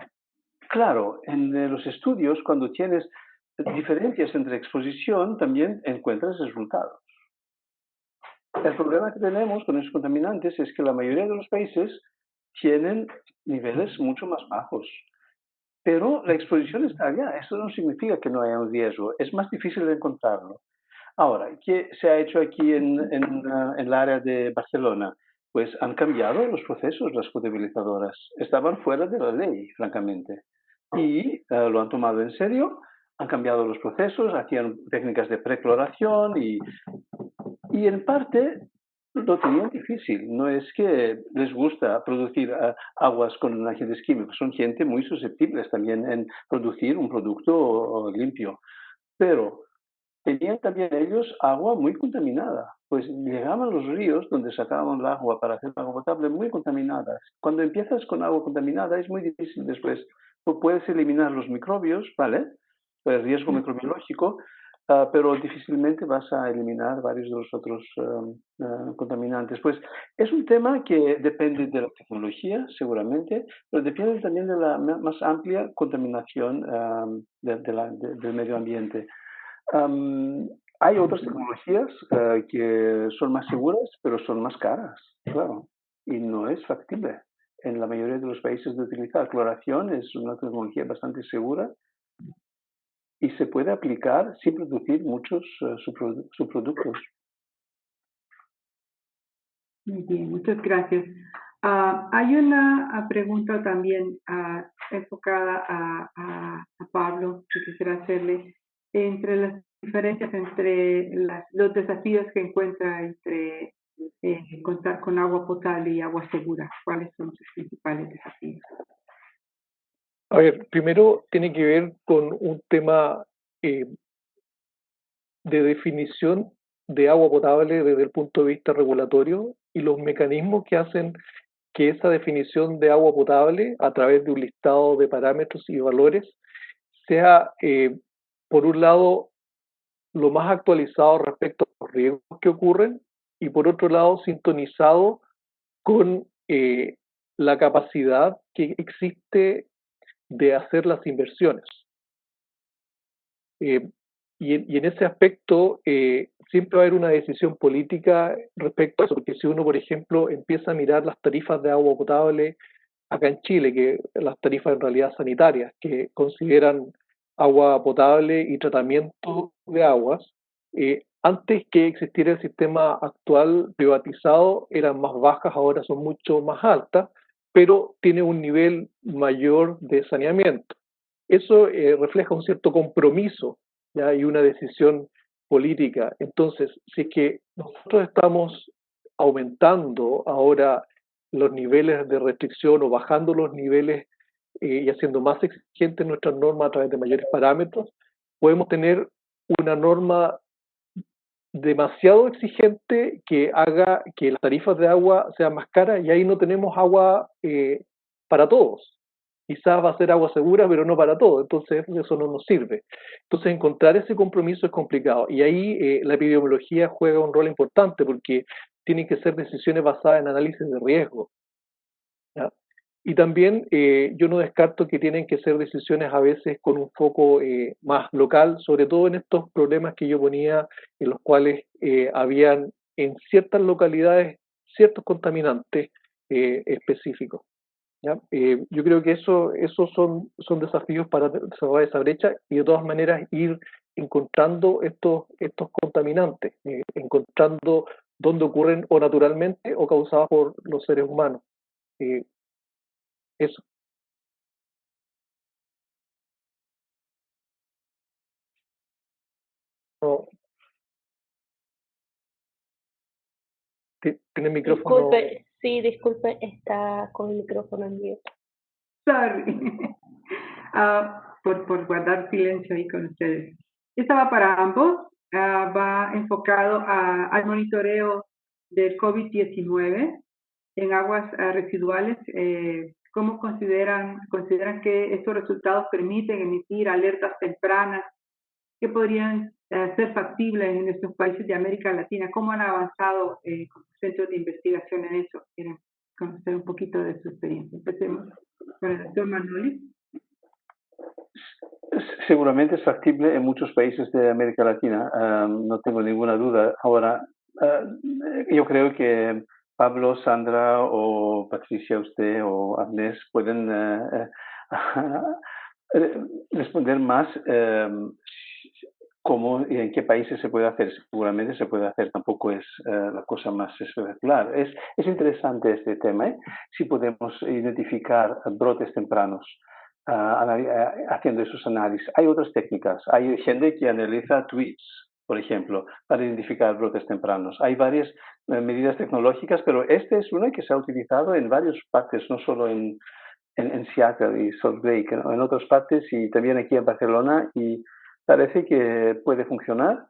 claro, en los estudios, cuando tienes diferencias entre exposición, también encuentras resultados. El problema que tenemos con esos contaminantes es que la mayoría de los países tienen niveles mucho más bajos. Pero la exposición está allá. Eso no significa que no haya un riesgo. Es más difícil de encontrarlo. Ahora, ¿qué se ha hecho aquí en, en, uh, en el área de Barcelona? Pues han cambiado los procesos, las potabilizadoras. Estaban fuera de la ley, francamente. Y eh, lo han tomado en serio, han cambiado los procesos, hacían técnicas de precloración y, y en parte lo tenían difícil. No es que les gusta producir uh, aguas con agentes químicos, son gente muy susceptibles también en producir un producto limpio. Pero tenían también ellos agua muy contaminada, pues llegaban los ríos donde sacaban el agua para hacer agua potable muy contaminadas. Cuando empiezas con agua contaminada es muy difícil después. Tú puedes eliminar los microbios, ¿vale? El riesgo microbiológico, uh, pero difícilmente vas a eliminar varios de los otros uh, uh, contaminantes. Pues es un tema que depende de la tecnología, seguramente, pero depende también de la más amplia contaminación de, de la, de, del medio ambiente. Um, hay otras tecnologías uh, que son más seguras, pero son más caras, claro, y no es factible en la mayoría de los países de utilizar. Cloración es una tecnología bastante segura y se puede aplicar sin producir muchos uh, subproductos. Muy bien, muchas gracias. Ah, hay una ah, pregunta también ah, enfocada a, Pablo que quisiera hacerle entre las diferencias entre los desafíos que encuentra entre eh, contar con agua potable y agua segura. ¿Cuáles son sus principales desafíos? A ver, primero tiene que ver con un tema eh, de definición de agua potable desde el punto de vista regulatorio y los mecanismos que hacen que esa definición de agua potable a través de un listado de parámetros y valores sea, eh, por un lado, lo más actualizado respecto a los riesgos que ocurren y por otro lado, sintonizado con eh, la capacidad que existe de hacer las inversiones. Eh, y, en ese aspecto eh, siempre va a haber una decisión política respecto a eso, porque si uno, por ejemplo, empieza a mirar las tarifas de agua potable acá en Chile, que las tarifas en realidad sanitarias, que consideran agua potable y tratamiento de aguas, eh, antes que existiera el sistema actual privatizado eran más bajas, ahora son mucho más altas, pero tiene un nivel mayor de saneamiento. Eso eh, refleja un cierto compromiso ¿ya? y una decisión política. Entonces, si es que nosotros estamos aumentando ahora los niveles de restricción o bajando los niveles eh, y haciendo más exigentes nuestras normas a través de mayores parámetros, podemos tener una norma demasiado exigente que haga que las tarifas de agua sean más caras y ahí no tenemos agua eh, para todos quizás va a ser agua segura, pero no para todo, entonces eso no nos sirve. Entonces encontrar ese compromiso es complicado y ahí eh, la epidemiología juega un rol importante porque tienen que ser decisiones basadas en análisis de riesgo. Y también eh, yo no descarto que tienen que ser decisiones a veces con un foco eh, más local, sobre todo en estos problemas que yo ponía, en los cuales habían en ciertas localidades ciertos contaminantes específicos. Eh, yo creo que eso, esos son, son desafíos para cerrar esa brecha y de todas maneras ir encontrando estos, estos contaminantes, eh, encontrando dónde ocurren o naturalmente o causados por los seres humanos. Eh, eso. ¿Tiene micrófono? Sí, disculpe, está con el micrófono en vivo. Sorry. Ah, por, por guardar silencio ahí con ustedes. Esta va para ambos. Ah, va enfocado a, al monitoreo del COVID-19 en aguas ah, residuales. Eh, ¿Cómo consideran, consideran que estos resultados permiten emitir alertas tempranas que podrían eh, ser factibles en estos países de América Latina? ¿Cómo han avanzado eh, centros de investigación en eso? Quieren conocer un poquito de su experiencia. Empecemos con el doctor Manoli. Seguramente es factible en muchos países de América Latina, no tengo ninguna duda. Ahora, yo creo que Pablo, Sandra o Patricia, usted o Agnés pueden eh, responder más cómo y en qué países se puede hacer. Seguramente se puede hacer, tampoco es eh, la cosa más espectacular. Es, es interesante este tema, ¿eh? si podemos identificar brotes tempranos ah, eh, haciendo esos análisis. Hay otras técnicas. Hay gente que analiza tweets, por ejemplo, para identificar brotes tempranos. Hay varias medidas tecnológicas, pero este es una que se ha utilizado en varias partes, no solo en, en, Seattle y Salt Lake, en otras partes y también aquí en Barcelona y parece que puede funcionar,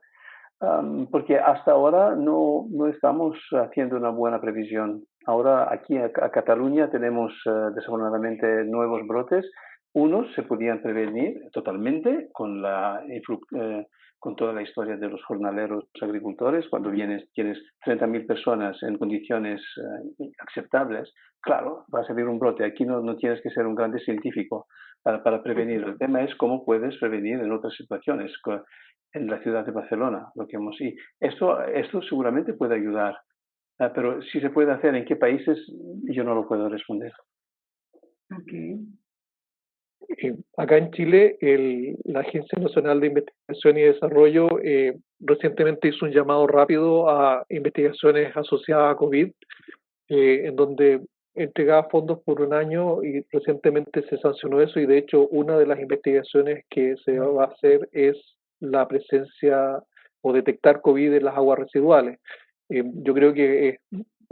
porque hasta ahora no, no, estamos haciendo una buena previsión. Ahora aquí a, Cataluña tenemos uh, desafortunadamente nuevos brotes. Unos se podían prevenir totalmente con la eh, con toda la historia de los jornaleros agricultores, cuando vienes, tienes 30.000 personas en condiciones eh, aceptables, claro, va a salir un brote. Aquí no, no tienes que ser un grande científico para, para, prevenir. El tema es cómo puedes prevenir en otras situaciones, en la ciudad de Barcelona, lo que hemos y esto, esto seguramente puede ayudar, ah, pero si se puede hacer en qué países, yo no lo puedo responder. Okay. Eh, acá en Chile, el, la Agencia Nacional de Investigación y Desarrollo eh, recientemente hizo un llamado rápido a investigaciones asociadas a COVID, eh, en donde entregaba fondos por un año y recientemente se sancionó eso y de hecho una de las investigaciones que se va a hacer es la presencia o detectar COVID en las aguas residuales. Eh, yo creo que es,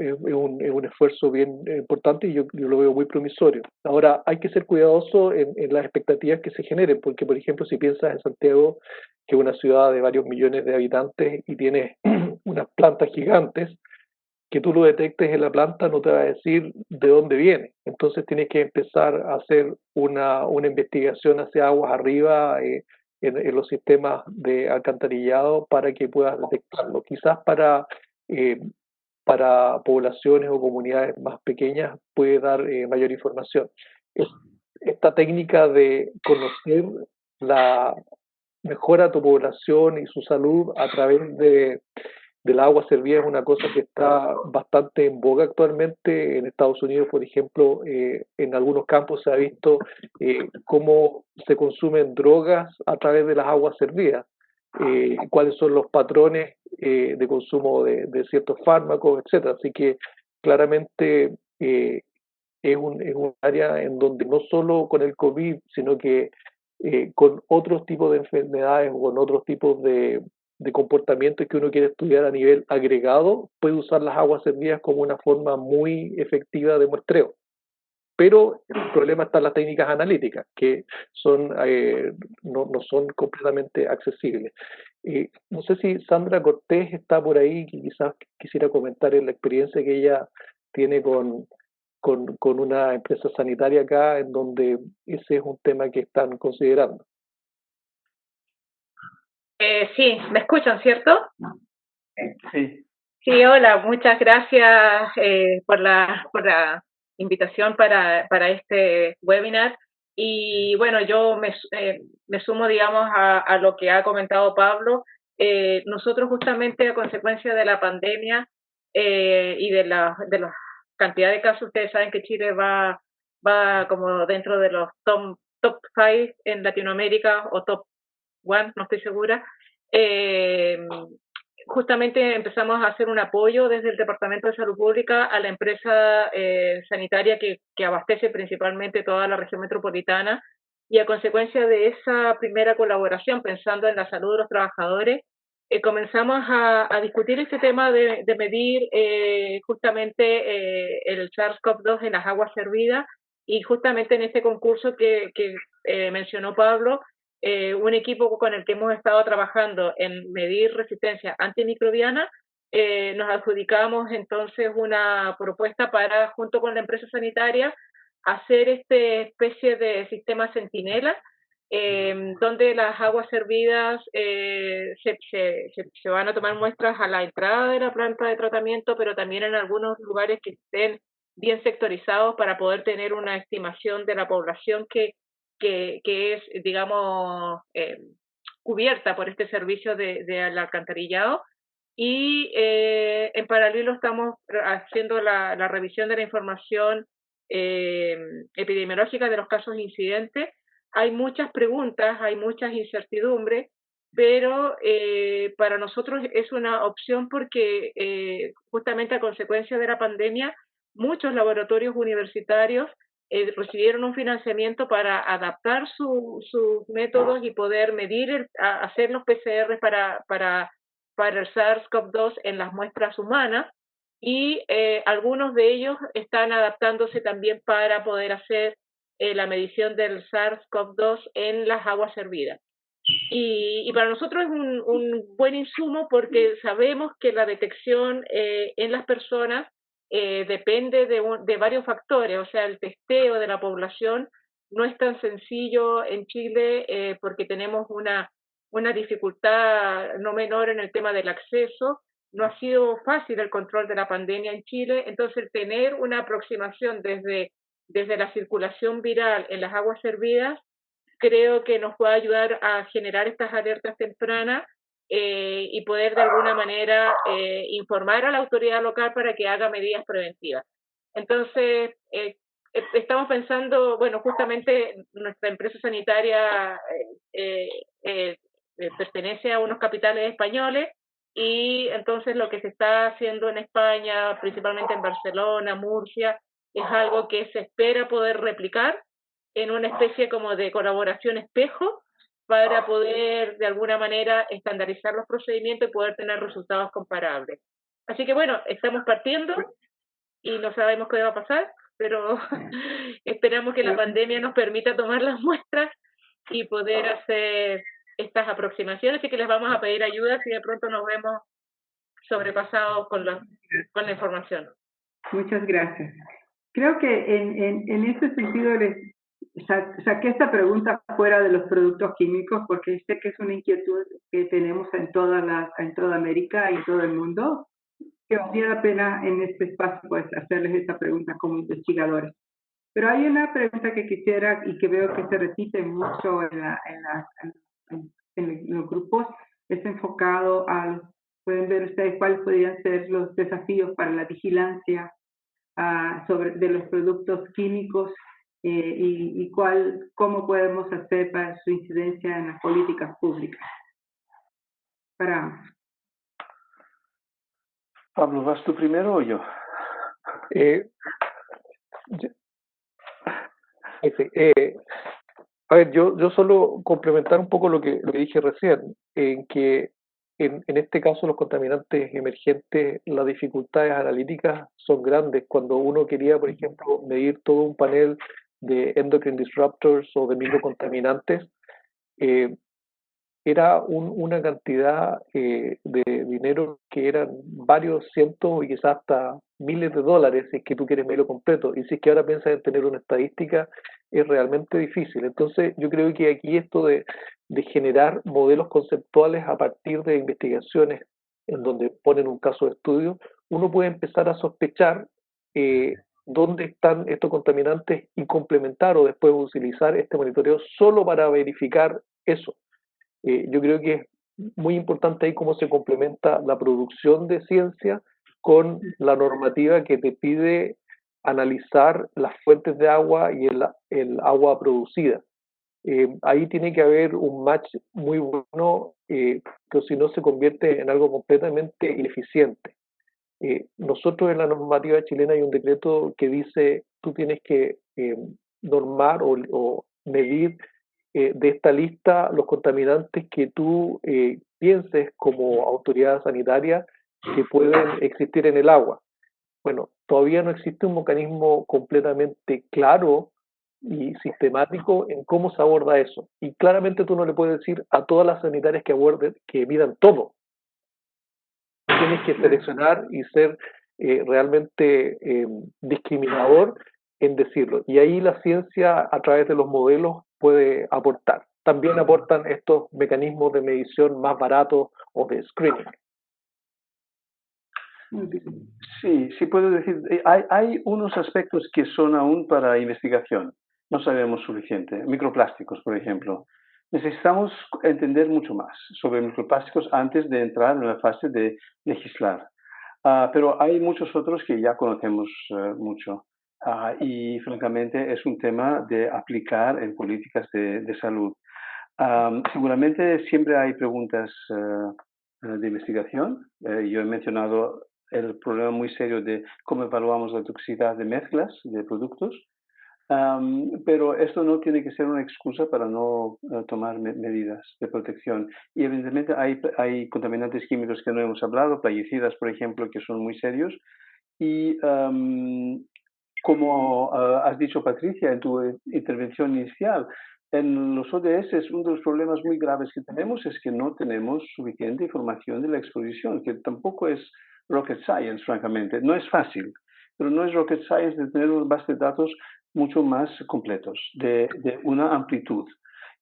un, es, un, esfuerzo bien importante y yo, lo veo muy promisorio. Ahora, hay que ser cuidadoso en, en, las expectativas que se generen, porque, por ejemplo, si piensas en Santiago, que es una ciudad de varios millones de habitantes y tiene unas plantas gigantes, que tú lo detectes en la planta no te va a decir de dónde viene. Entonces tienes que empezar a hacer una, una investigación hacia aguas arriba eh, en, los sistemas de alcantarillado para que puedas detectarlo. Quizás para, eh, para poblaciones o comunidades más pequeñas puede dar eh, mayor información. Esta técnica de conocer la mejora tu población y su salud a través de del agua servida es una cosa que está bastante en boga actualmente. En Estados Unidos, por ejemplo, eh, en algunos campos se ha visto eh, cómo se consumen drogas a través de las aguas servidas, eh, cuáles son los patrones de consumo de, ciertos fármacos, etcétera. Así que claramente es un, es un área en donde no solo con el COVID, sino que con otros tipos de enfermedades o con otros tipos de, de comportamientos que uno quiere estudiar a nivel agregado, puede usar las aguas servidas como una forma muy efectiva de muestreo. Pero el problema está en las técnicas analíticas, que son, eh, no, no, son completamente accesibles. Eh, no sé si Sandra Cortés está por ahí, que quizás quisiera comentar en la experiencia que ella tiene con, con, con una empresa sanitaria acá, en donde ese es un tema que están considerando. Eh, sí, ¿me escuchan, cierto? Sí. Sí, hola, muchas gracias eh, por, la, por la invitación para, para este webinar. Y bueno, yo me, eh, me sumo, digamos, a, a, lo que ha comentado Pablo. Eh, nosotros justamente a consecuencia de la pandemia eh, y de la, de la cantidad de casos, ustedes saben que Chile va, va como dentro de los top, top five en Latinoamérica o top one, no estoy segura, eh, justamente empezamos a hacer un apoyo desde el Departamento de Salud Pública a la empresa eh, sanitaria que, abastece principalmente toda la región metropolitana y a consecuencia de esa primera colaboración, pensando en la salud de los trabajadores, eh, comenzamos a, discutir este tema de, medir eh, justamente eh, el SARS-CoV-2 en las aguas servidas y justamente en este concurso que, mencionó Pablo, eh, un equipo con el que hemos estado trabajando en medir resistencia antimicrobiana, eh, nos adjudicamos entonces una propuesta para, junto con la empresa sanitaria, hacer esta especie de sistema centinela, eh, donde las aguas servidas eh, se, se, se, van a tomar muestras a la entrada de la planta de tratamiento, pero también en algunos lugares que estén bien sectorizados para poder tener una estimación de la población que que, que es, digamos, eh, cubierta por este servicio de, alcantarillado. Y eh, en paralelo estamos haciendo la, la, revisión de la información eh, epidemiológica de los casos incidentes. Hay muchas preguntas, hay muchas incertidumbres, pero eh, para nosotros es una opción porque eh, justamente a consecuencia de la pandemia, muchos laboratorios universitarios eh, recibieron un financiamiento para adaptar sus su métodos y poder medir, el, a, hacer los PCR para, para, para el SARS-CoV-2 en las muestras humanas y eh, algunos de ellos están adaptándose también para poder hacer eh, la medición del SARS-CoV-2 en las aguas servidas. Y, y, para nosotros es un, un, buen insumo porque sabemos que la detección eh, en las personas eh, depende de, de, varios factores, o sea, el testeo de la población no es tan sencillo en Chile eh, porque tenemos una, una dificultad no menor en el tema del acceso, no ha sido fácil el control de la pandemia en Chile, entonces tener una aproximación desde, desde la circulación viral en las aguas servidas creo que nos puede ayudar a generar estas alertas tempranas eh, y poder de alguna manera eh, informar a la autoridad local para que haga medidas preventivas. Entonces, eh, estamos pensando, bueno, justamente nuestra empresa sanitaria pertenece a unos capitales españoles y entonces lo que se está haciendo en España, principalmente en Barcelona, Murcia, es algo que se espera poder replicar en una especie como de colaboración espejo para poder de alguna manera estandarizar los procedimientos y poder tener resultados comparables. Así que bueno, estamos partiendo y no sabemos qué va a pasar, pero esperamos que la pandemia nos permita tomar las muestras y poder hacer estas aproximaciones, así que les vamos a pedir ayuda si de pronto nos vemos sobrepasados con la, con la información. Muchas gracias. Creo que en, en, en este sentido les saqué esta pregunta fuera de los productos químicos porque sé que es una inquietud que tenemos en toda, la, en toda América y en todo el mundo, que valdría la pena en este espacio pues, hacerles esta pregunta como investigadores. Pero hay una pregunta que quisiera y que veo que se repite mucho en, la, en, la, en, los grupos, es enfocado al, pueden ver ustedes cuáles podrían ser los desafíos para la vigilancia uh, sobre, de los productos químicos eh, y, y cuál, cómo podemos hacer para su incidencia en las políticas públicas. Para... Pablo, ¿vas tú primero o yo? Eh, eh, a ver, yo, yo solo complementar un poco lo que, lo que dije recién, en que en, en, este caso los contaminantes emergentes, las dificultades analíticas son grandes. Cuando uno quería, por ejemplo, medir todo un panel de endocrine disruptors o de microcontaminantes, eh, era un, una cantidad eh, de dinero que eran varios cientos y quizás hasta miles de dólares si es que tú quieres medirlo completo. Y si es que ahora piensas en tener una estadística, es realmente difícil. Entonces, yo creo que aquí esto de, de generar modelos conceptuales a partir de investigaciones en donde ponen un caso de estudio, uno puede empezar a sospechar eh, dónde están estos contaminantes y complementar o después utilizar este monitoreo solo para verificar eso. Eh, yo creo que es muy importante ahí cómo se complementa la producción de ciencia con la normativa que te pide analizar las fuentes de agua y el, agua producida. Eh, ahí tiene que haber un match muy bueno, eh, que si no se convierte en algo completamente ineficiente. Eh, nosotros en la normativa chilena hay un decreto que dice tú tienes que eh, normar o, medir eh, de esta lista los contaminantes que tú eh, pienses como autoridad sanitaria que pueden existir en el agua. Bueno, todavía no existe un mecanismo completamente claro y sistemático en cómo se aborda eso. Y claramente tú no le puedes decir a todas las sanitarias que aborden, que midan todo. Tienes que seleccionar y ser eh, realmente eh, discriminador en decirlo. Y ahí la ciencia, a través de los modelos, puede aportar. También aportan estos mecanismos de medición más baratos o de screening. Sí, sí puedo decir, eh, hay, hay unos aspectos que son aún para investigación. No sabemos suficiente. Microplásticos, por ejemplo. Necesitamos entender mucho más sobre microplásticos antes de entrar en la fase de legislar. Uh, pero hay muchos otros que ya conocemos uh, mucho. Uh, y francamente es un tema de aplicar en políticas de, de salud. Um, seguramente siempre hay preguntas uh, de investigación. Yo he mencionado el problema muy serio de cómo evaluamos la toxicidad de mezclas de productos, um, pero esto no tiene que ser una excusa para no uh, tomar me medidas de protección. Y evidentemente hay, hay contaminantes químicos que no hemos hablado, plaguicidas, por ejemplo, que son muy serios. Y um, como uh, has dicho, Patricia, en tu intervención inicial, en los ODS uno de los problemas muy graves que tenemos es que no tenemos suficiente información de la exposición, que tampoco es rocket science, francamente. No es fácil, pero no es rocket science de tener unos bases de datos mucho más completos, de, de una amplitud.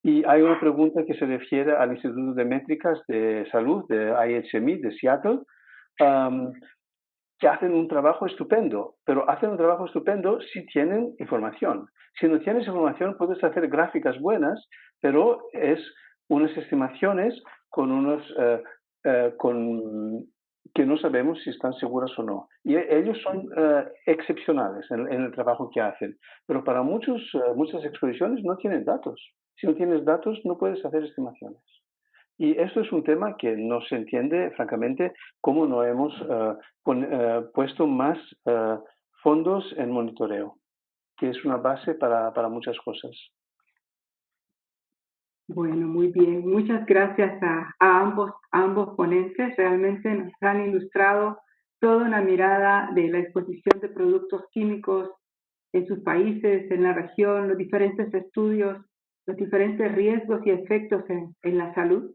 Y hay una pregunta que se refiere al Instituto de Métricas de Salud de IHMI de Seattle, um, que hacen un trabajo estupendo, pero hacen un trabajo estupendo si tienen información. Si no tienes información, puedes hacer gráficas buenas, pero es unas estimaciones con unos, uh, con, que no sabemos si están seguras o no. Y ellos son uh, excepcionales en, en, el trabajo que hacen, pero para muchos, muchas exposiciones no tienen datos. Si no tienes datos, no puedes hacer estimaciones. Y esto es un tema que no se entiende, francamente, cómo no hemos uh, pon, uh, puesto más uh, fondos en monitoreo, que es una base para, para muchas cosas. Bueno, muy bien. Muchas gracias a, ambos, ambos ponentes. Realmente nos han ilustrado toda una mirada de la exposición de productos químicos en sus países, en la región, los diferentes estudios, los diferentes riesgos y efectos en, en la salud.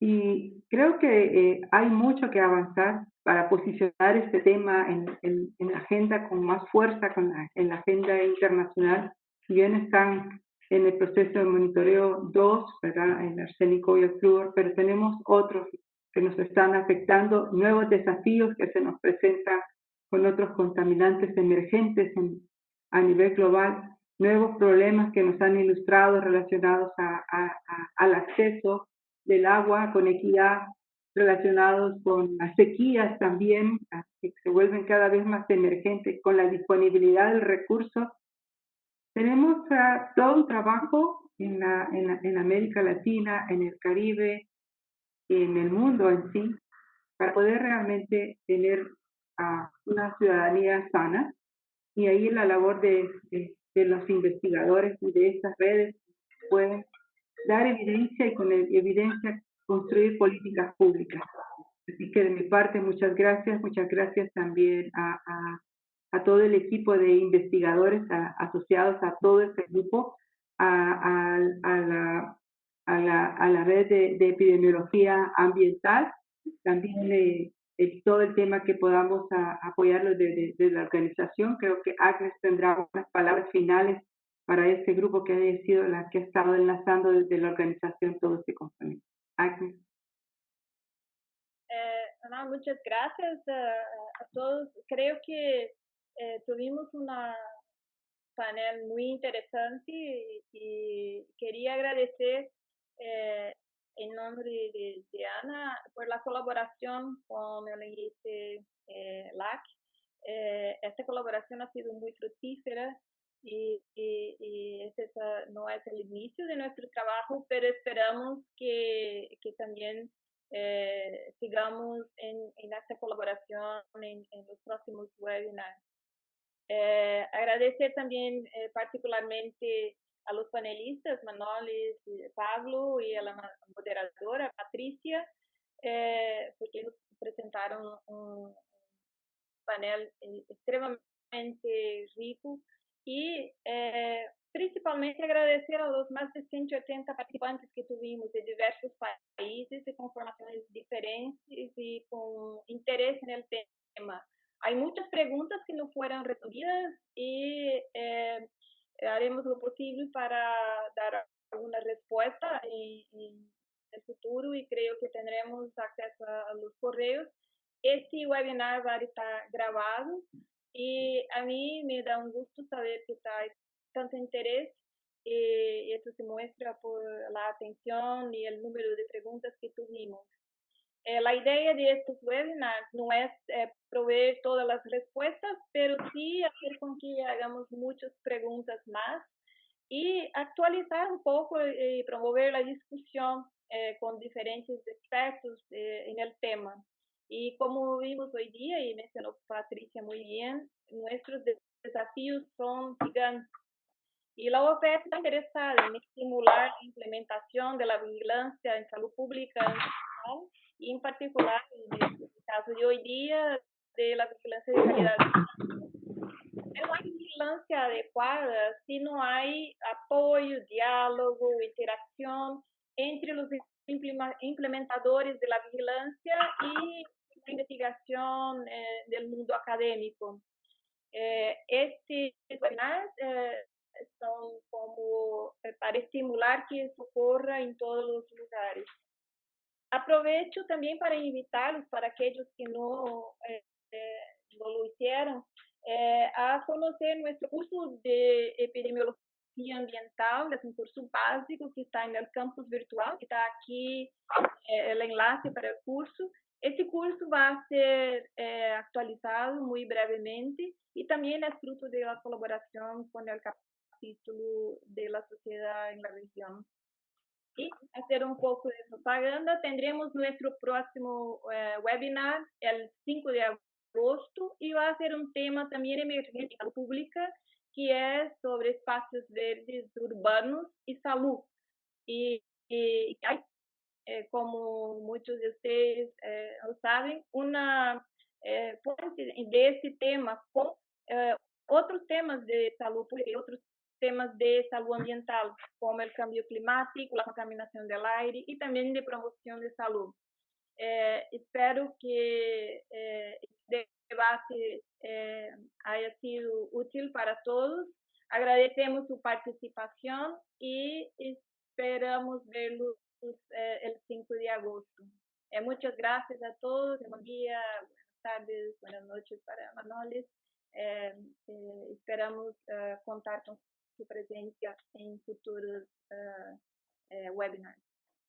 Y creo que eh, hay mucho que avanzar para posicionar este tema en, en, en la agenda con más fuerza, con la, en la agenda internacional. Si bien están en el proceso de monitoreo dos, ¿verdad? el arsénico y el flúor, pero tenemos otros que nos están afectando, nuevos desafíos que se nos presentan con otros contaminantes emergentes en, a nivel global, nuevos problemas que nos han ilustrado relacionados a, a, a, al acceso del agua con equidad, relacionados con las sequías también, que se vuelven cada vez más emergentes, con la disponibilidad del recurso. Tenemos uh, todo un trabajo en, la, en, la, en América Latina, en el Caribe, en el mundo en sí, para poder realmente tener uh, una ciudadanía sana. Y ahí la labor de, de, de los investigadores y de estas redes pueden dar evidencia y con evidencia construir políticas públicas. Así que de mi parte, muchas gracias, muchas gracias también a, a, a todo el equipo de investigadores a, asociados a todo este grupo, a, a, la, la, a la red de, de epidemiología ambiental, también eh, todo el tema que podamos apoyarlo desde de, de la organización. Creo que Agnes tendrá unas palabras finales para este grupo que ha sido la que ha estado enlazando desde la organización todo este componente. Agnes. Eh, no, muchas gracias a todos. Creo que eh, tuvimos una panel muy interesante y, y quería agradecer eh, en nombre de, de, Ana por la colaboración con el IEC eh, LAC. esta colaboración ha sido muy fructífera y, y, y no es el inicio de nuestro trabajo, pero esperamos que, que también eh, sigamos en, en, esta colaboración en, en los próximos webinars. Eh, agradecer también eh, particularmente a los panelistas, Manolis, Pablo y a la moderadora, Patricia, eh, porque nos presentaron un panel eh, extremadamente rico y eh, principalmente agradecer a los más de 180 participantes que tuvimos de diversos países y con formaciones diferentes y con interés en el tema. Hay muchas preguntas que no fueron resolvidas y eh, haremos lo posible para dar alguna respuesta en, en, el futuro y creo que tendremos acceso a los correos. Este webinar va a estar grabado y a mí me da un gusto saber que hay tanto interés y esto se muestra por la atención y el número de preguntas que tuvimos. Eh, la idea de estos webinars no es eh, proveer todas las respuestas, pero sí hacer con que hagamos muchas preguntas más y actualizar un poco y promover la discusión eh, con diferentes expertos eh, en el tema. Y como vimos hoy día, y mencionó Patricia muy bien, nuestros desafíos son gigantes. Y la OPS está interesada en estimular la implementación de la vigilancia en salud pública y en particular, en el caso de hoy día, de la vigilancia de calidad. No hay vigilancia adecuada si no hay apoyo, diálogo, interacción entre los implementadores de la vigilancia y investigación eh, del mundo académico. Eh, este webinar eh, como para estimular que eso ocurra en todos los lugares. Aprovecho también para invitarlos, para aquellos que no, no lo hicieron, a conocer nuestro curso de epidemiología ambiental, es un curso básico que está el campus virtual, que está aquí el enlace para el curso. Este curso va a ser eh, actualizado muy brevemente y también es fruto de la colaboración con el capítulo de la sociedad en la región. Y hacer un poco de propaganda, tendremos nuestro próximo eh, webinar el 5 de agosto y va a ser un tema también emergente pública que es sobre espacios verdes urbanos y salud. Y, y eh, como muchos de ustedes eh, lo saben, eh, fuente de este tema con eh, otros temas de pública y otros temas de salud ambiental, como el cambio climático, la contaminación del aire y también de promoción de salud. Eh, espero que eh, este debate eh, haya sido útil para todos. Agradecemos su participación y esperamos verlos eh, el 5 de agosto. Eh, muchas gracias a todos. Buen día, buenas tardes, buenas noches para Manoles. Eh, esperamos contar com sua presença em futuros uh, webinars.